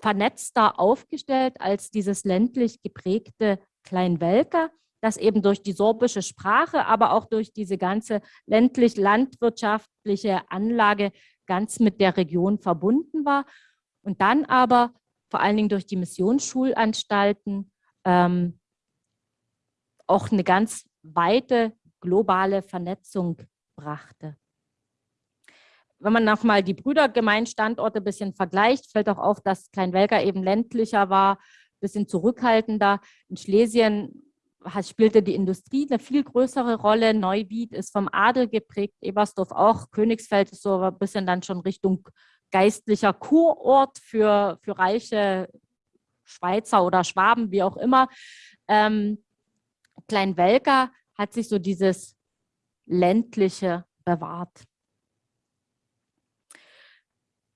vernetzter aufgestellt als dieses ländlich geprägte Kleinwelker, das eben durch die sorbische Sprache, aber auch durch diese ganze ländlich-landwirtschaftliche Anlage ganz mit der Region verbunden war. Und dann aber vor allen Dingen durch die Missionssschulanstalten ähm, auch eine ganz weite globale Vernetzung brachte. wenn man nochmal die Brüdergemeinstandorte ein bisschen vergleicht, fällt auch auf, dass Kleinwelker eben ländlicher war, ein bisschen zurückhaltender. In Schlesien spielte die Industrie eine viel größere Rolle. Neuwied ist vom Adel geprägt, Ebersdorf auch. Königsfeld ist so ein bisschen dann schon Richtung geistlicher Kurort für, für reiche Schweizer oder Schwaben, wie auch immer. Ähm, Kleinwelker hat sich so dieses ländliche bewahrt.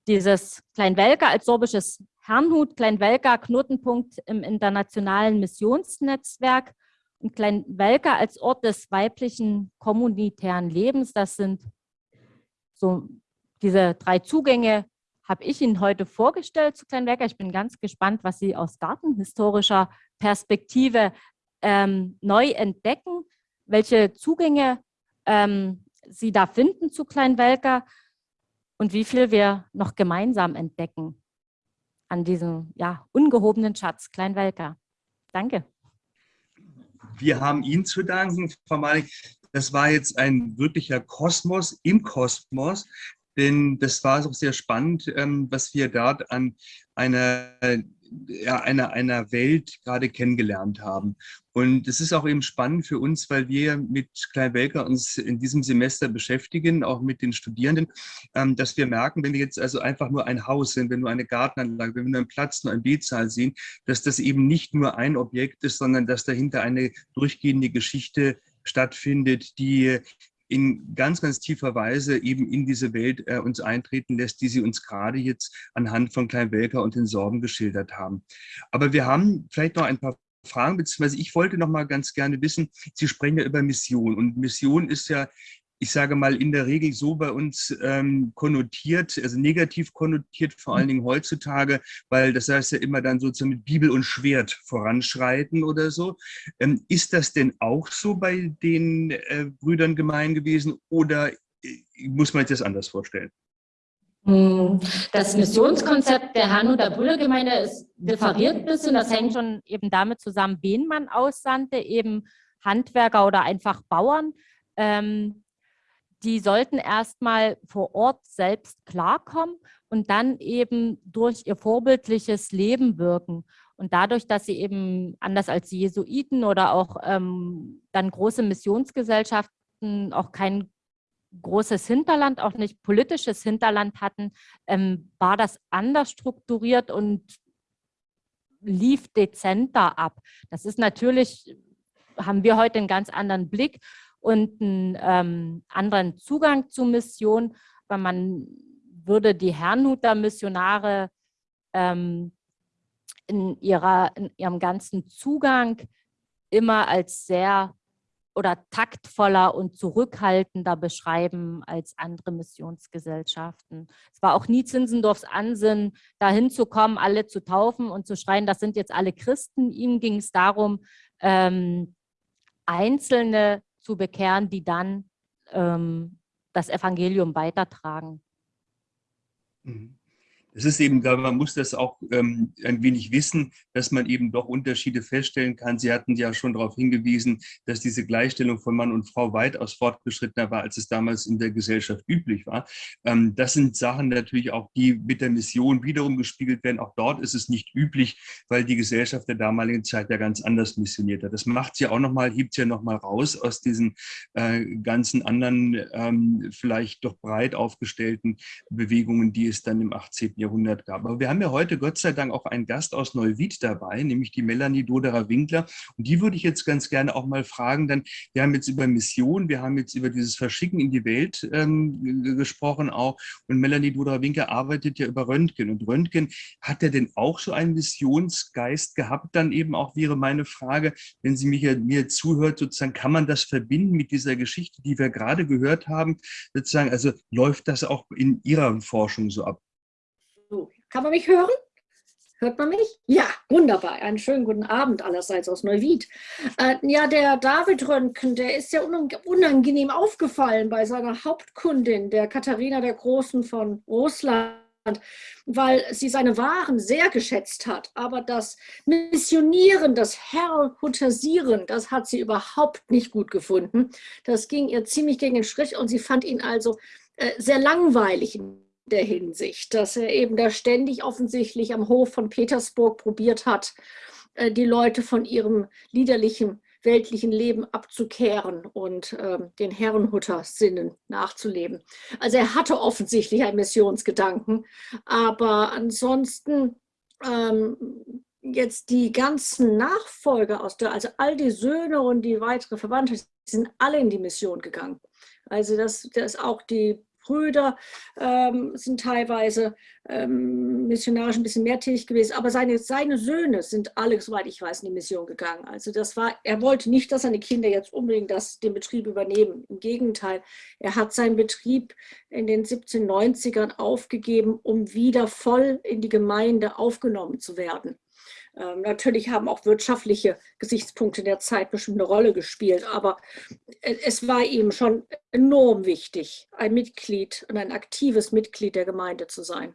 Dieses Kleinwelker als sorbisches Herrnhut, Kleinwelker Knotenpunkt im internationalen Missionsnetzwerk und Kleinwelker als Ort des weiblichen kommunitären Lebens. Das sind so diese drei Zugänge, habe ich Ihnen heute vorgestellt zu Kleinwelker. Ich bin ganz gespannt, was Sie aus gartenhistorischer Perspektive ähm, neu entdecken, welche Zugänge ähm, Sie da finden zu Kleinwelker und wie viel wir noch gemeinsam entdecken an diesem ja, ungehobenen Schatz Kleinwelker. Danke. Wir haben Ihnen zu danken, Frau Malik. Das war jetzt ein wirklicher Kosmos im Kosmos, denn das war auch sehr spannend, ähm, was wir dort an einer einer, einer Welt gerade kennengelernt haben. Und es ist auch eben spannend für uns, weil wir mit Kleinwelker uns in diesem Semester beschäftigen, auch mit den Studierenden, ähm, dass wir merken, wenn wir jetzt also einfach nur ein Haus sind, wenn wir nur eine Gartenanlage, wenn wir nur einen Platz, nur ein B-Zahl sehen, dass das eben nicht nur ein Objekt ist, sondern dass dahinter eine durchgehende Geschichte stattfindet, die in ganz, ganz tiefer Weise eben in diese Welt äh, uns eintreten lässt, die Sie uns gerade jetzt anhand von Klein Welker und den Sorgen geschildert haben. Aber wir haben vielleicht noch ein paar Fragen, beziehungsweise ich wollte noch mal ganz gerne wissen, Sie sprechen ja über Mission und Mission ist ja ich sage mal, in der Regel so bei uns ähm, konnotiert, also negativ konnotiert, vor allen Dingen heutzutage, weil das heißt ja immer dann sozusagen mit Bibel und Schwert voranschreiten oder so. Ähm, ist das denn auch so bei den äh, Brüdern gemein gewesen oder äh, muss man sich das anders vorstellen? Hm, das Missionskonzept der Herrnhuter Brüdergemeinde ist differiert ein bisschen. Das hängt schon eben damit zusammen, wen man aussandte, eben Handwerker oder einfach Bauern. Ähm, die sollten erstmal vor Ort selbst klarkommen und dann eben durch ihr vorbildliches Leben wirken. Und dadurch, dass sie eben anders als die Jesuiten oder auch ähm, dann große Missionsgesellschaften auch kein großes Hinterland, auch nicht politisches Hinterland hatten, ähm, war das anders strukturiert und lief dezenter ab. Das ist natürlich, haben wir heute einen ganz anderen Blick und einen ähm, anderen Zugang zur Mission, weil man würde die Herrnhuter Missionare ähm, in, ihrer, in ihrem ganzen Zugang immer als sehr oder taktvoller und zurückhaltender beschreiben als andere Missionsgesellschaften. Es war auch nie Zinsendorfs Ansinnen, dahin zu kommen, alle zu taufen und zu schreien, das sind jetzt alle Christen. Ihm ging es darum, ähm, einzelne zu bekehren, die dann ähm, das Evangelium weitertragen. Mhm es ist eben, man muss das auch ähm, ein wenig wissen, dass man eben doch Unterschiede feststellen kann. Sie hatten ja schon darauf hingewiesen, dass diese Gleichstellung von Mann und Frau weitaus fortgeschrittener war, als es damals in der Gesellschaft üblich war. Ähm, das sind Sachen natürlich auch, die mit der Mission wiederum gespiegelt werden. Auch dort ist es nicht üblich, weil die Gesellschaft der damaligen Zeit ja ganz anders missioniert hat. Das macht sie auch nochmal, hebt sie ja nochmal raus aus diesen äh, ganzen anderen, ähm, vielleicht doch breit aufgestellten Bewegungen, die es dann im 18. Jahrhundert Jahrhundert gab. Aber wir haben ja heute Gott sei Dank auch einen Gast aus Neuwied dabei, nämlich die Melanie Doderer-Winkler. Und die würde ich jetzt ganz gerne auch mal fragen. Dann, wir haben jetzt über Mission, wir haben jetzt über dieses Verschicken in die Welt ähm, gesprochen auch. Und Melanie Doderer-Winkler arbeitet ja über Röntgen. Und Röntgen, hat er denn auch so einen Missionsgeist gehabt? Dann eben auch wäre meine Frage, wenn sie mir, mir zuhört, sozusagen, kann man das verbinden mit dieser Geschichte, die wir gerade gehört haben? Sozusagen, also läuft das auch in Ihrer Forschung so ab? Kann man mich hören? Hört man mich? Ja, wunderbar. Einen schönen guten Abend allerseits aus Neuwied. Äh, ja, der David Röntgen, der ist ja unangenehm aufgefallen bei seiner Hauptkundin, der Katharina der Großen von Russland weil sie seine Waren sehr geschätzt hat. Aber das Missionieren, das Herrhutasieren, das hat sie überhaupt nicht gut gefunden. Das ging ihr ziemlich gegen den Strich und sie fand ihn also äh, sehr langweilig der Hinsicht, dass er eben da ständig offensichtlich am Hof von Petersburg probiert hat, äh, die Leute von ihrem liederlichen weltlichen Leben abzukehren und äh, den Herrenhutter-Sinnen nachzuleben. Also er hatte offensichtlich einen Missionsgedanken, aber ansonsten ähm, jetzt die ganzen Nachfolger aus der, also all die Söhne und die weitere Verwandte, sind alle in die Mission gegangen. Also das, das auch die Brüder ähm, sind teilweise ähm, missionarisch ein bisschen mehr tätig gewesen, aber seine, seine Söhne sind alle, soweit ich weiß, in die Mission gegangen. Also das war, er wollte nicht, dass seine Kinder jetzt unbedingt das, den Betrieb übernehmen. Im Gegenteil, er hat seinen Betrieb in den 1790ern aufgegeben, um wieder voll in die Gemeinde aufgenommen zu werden. Ähm, natürlich haben auch wirtschaftliche Gesichtspunkte der Zeit bestimmt eine Rolle gespielt, aber es war ihm schon enorm wichtig, ein Mitglied und ein aktives Mitglied der Gemeinde zu sein.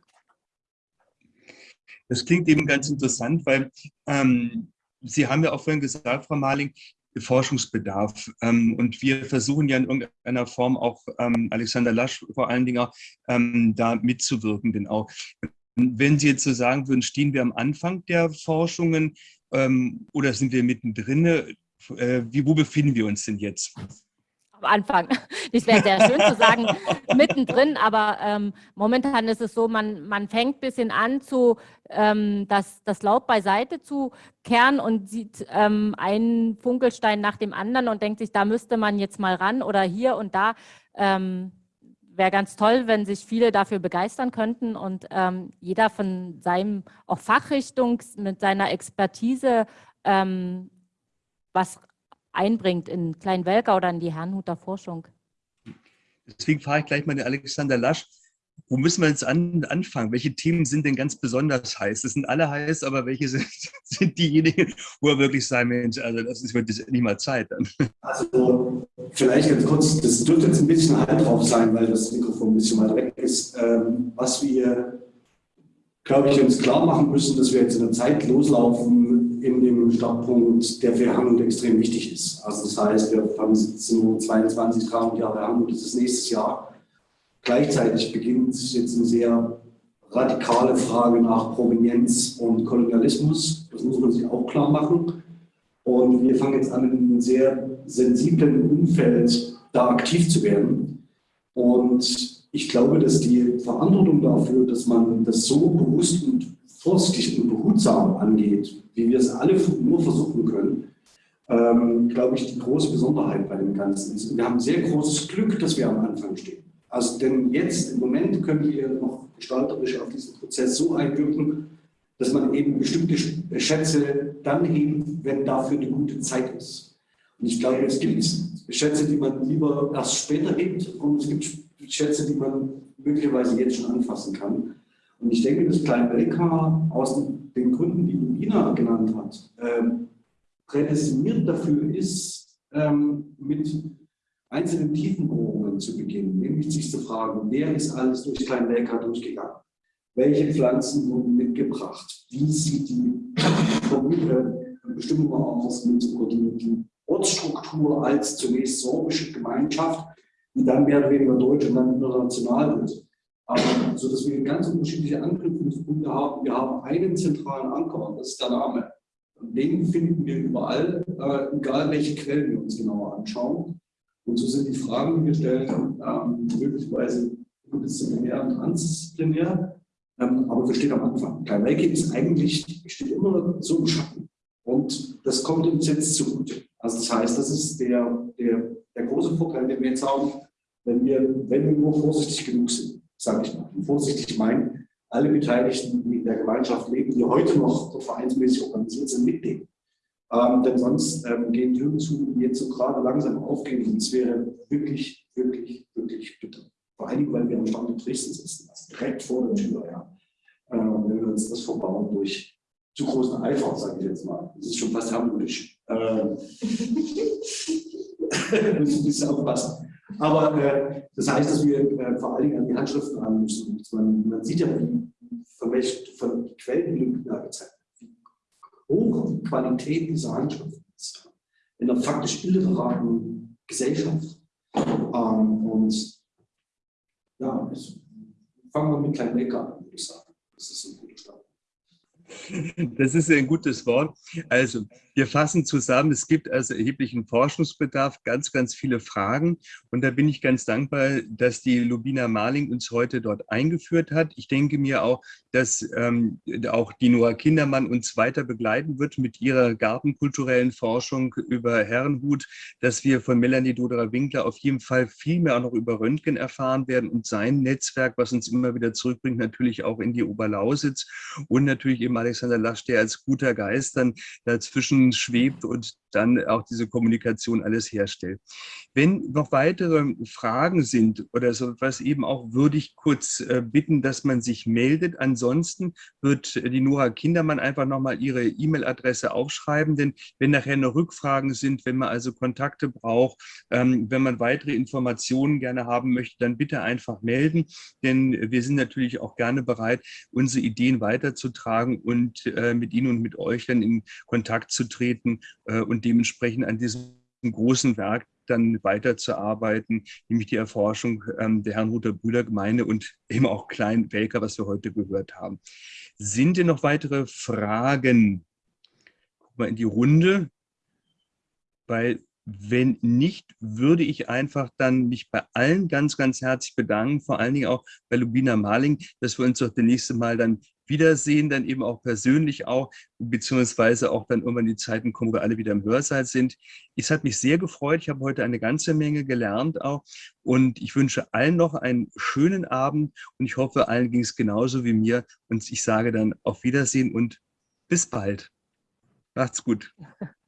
Das klingt eben ganz interessant, weil ähm, Sie haben ja auch vorhin gesagt, Frau Marling, Forschungsbedarf. Ähm, und wir versuchen ja in irgendeiner Form auch ähm, Alexander Lasch vor allen Dingen auch, ähm, da mitzuwirken. Denn auch wenn Sie jetzt so sagen würden, stehen wir am Anfang der Forschungen ähm, oder sind wir mittendrin? Äh, wie, wo befinden wir uns denn jetzt? Am Anfang. Das wäre sehr schön zu sagen, mittendrin, aber ähm, momentan ist es so, man, man fängt ein bisschen an, zu, ähm, das, das Laub beiseite zu kehren und sieht ähm, einen Funkelstein nach dem anderen und denkt sich, da müsste man jetzt mal ran oder hier und da. Ähm, wäre ganz toll, wenn sich viele dafür begeistern könnten und ähm, jeder von seinem auch Fachrichtung mit seiner Expertise ähm, was einbringt in Kleinwelker oder in die Herrnhuter Forschung. Deswegen frage ich gleich mal den Alexander Lasch, wo müssen wir jetzt an, anfangen? Welche Themen sind denn ganz besonders heiß? Das sind alle heiß, aber welche sind, sind diejenigen, wo er wirklich sagt, Mensch, also das ist, nicht mal Zeit dann. Also vielleicht ganz kurz, das dürfte jetzt ein bisschen halt drauf sein, weil das Mikrofon ein bisschen weiter weg ist. Ähm, was wir, glaube ich, uns klar machen müssen, dass wir jetzt in der Zeit loslaufen in dem Startpunkt, der für Hamburg extrem wichtig ist. Also das heißt, wir haben 1722, 300 Jahre Hamburg, das ist nächstes Jahr Gleichzeitig beginnt jetzt eine sehr radikale Frage nach Provenienz und Kolonialismus. Das muss man sich auch klar machen. Und wir fangen jetzt an, in einem sehr sensiblen Umfeld da aktiv zu werden. Und ich glaube, dass die Verantwortung dafür, dass man das so bewusst und vorsichtig und behutsam angeht, wie wir es alle nur versuchen können, ähm, glaube ich, die große Besonderheit bei dem Ganzen ist. Und wir haben sehr großes Glück, dass wir am Anfang stehen. Also denn jetzt im Moment können wir noch gestalterisch auf diesen Prozess so einwirken, dass man eben bestimmte Schätze dann hebt, wenn dafür eine gute Zeit ist. Und ich glaube, es gibt Schätze, die man lieber erst später hebt und es gibt Schätze, die man möglicherweise jetzt schon anfassen kann. Und ich denke, dass Klein Belka aus den Gründen, die Ubina genannt hat, ähm, prädestiniert dafür ist, ähm, mit einzelnen Tiefenbohrungen zu beginnen, nämlich sich zu fragen, wer ist alles durch Kleinwelker durchgegangen? Welche Pflanzen wurden mitgebracht? Wie sieht die Bestimmung aus mit die, Ortsstruktur als zunächst sorbische Gemeinschaft, die dann mehr oder weniger deutsch und dann international wird? Aber, so dass wir ganz unterschiedliche Anknüpfungspunkte haben. Wir haben einen zentralen Anker, das ist der Name. Und den finden wir überall, äh, egal welche Quellen wir uns genauer anschauen. Und so sind die Fragen, die wir stellen, ähm, möglicherweise disziplinär und transdisziplinär, ähm, aber wir stehen am Anfang. Klein Kleinwelke ist eigentlich, steht immer so im Schatten. Und das kommt uns jetzt zugute. Also das heißt, das ist der, der, der große Vorteil, den wir jetzt haben, wenn wir, wenn wir nur vorsichtig genug sind, sage ich mal. Und vorsichtig meinen, alle Beteiligten, die in der Gemeinschaft leben, die heute noch so vereinsmäßig organisiert sind, mitnehmen. Ähm, denn sonst ähm, gehen Türen zu, die jetzt so gerade langsam aufgehen. Und es wäre wirklich, wirklich, wirklich bitter. Vor Dingen, weil wir am Standort Dresden sitzen, also direkt vor der Tür. Ja. Ähm, wenn wir uns das verbauen durch zu großen Eifer, sage ich jetzt mal. Das ist schon fast harmonisch. Ähm, muss ein bisschen aufpassen. Aber äh, das heißt, dass wir äh, vor allen Dingen an die Handschriften ran müssen. Man, man sieht ja, von welchen von Quellen die da gezeigt hohe Qualität dieser Handschrift ist. In einer faktisch illiteraten Gesellschaft. Ähm, und ja, ich, fangen wir mit kleinen Wecker an, würde ich sagen. Das ist ein guter Start. Das ist ein gutes Wort. Also, wir fassen zusammen, es gibt also erheblichen Forschungsbedarf, ganz, ganz viele Fragen. Und da bin ich ganz dankbar, dass die Lubina Marling uns heute dort eingeführt hat. Ich denke mir auch, dass ähm, auch die Noah Kindermann uns weiter begleiten wird mit ihrer gartenkulturellen Forschung über Herrenhut, dass wir von Melanie Doderer-Winkler auf jeden Fall viel mehr auch noch über Röntgen erfahren werden und sein Netzwerk, was uns immer wieder zurückbringt, natürlich auch in die Oberlausitz und natürlich eben Alexander Lasch, der als guter Geist dann dazwischen schwebt und dann auch diese Kommunikation alles herstellt. Wenn noch weitere Fragen sind oder so etwas eben auch, würde ich kurz äh, bitten, dass man sich meldet. Ansonsten wird die Nora Kindermann einfach nochmal ihre E-Mail-Adresse aufschreiben, denn wenn nachher noch Rückfragen sind, wenn man also Kontakte braucht, ähm, wenn man weitere Informationen gerne haben möchte, dann bitte einfach melden, denn wir sind natürlich auch gerne bereit, unsere Ideen weiterzutragen und äh, mit Ihnen und mit euch dann in Kontakt zu treten äh, und dementsprechend an diesem großen Werk dann weiterzuarbeiten, nämlich die Erforschung ähm, der Herrnhuter Brüdergemeinde und eben auch Klein-Welker, was wir heute gehört haben. Sind denn noch weitere Fragen? Guck mal in die Runde, weil wenn nicht, würde ich einfach dann mich bei allen ganz, ganz herzlich bedanken, vor allen Dingen auch bei Lubina Marling, dass wir uns doch das nächste Mal dann wiedersehen, dann eben auch persönlich auch, beziehungsweise auch dann irgendwann die Zeiten kommen, wo wir alle wieder im Hörsaal sind. Es hat mich sehr gefreut. Ich habe heute eine ganze Menge gelernt auch und ich wünsche allen noch einen schönen Abend und ich hoffe, allen ging es genauso wie mir und ich sage dann auf Wiedersehen und bis bald. Macht's gut.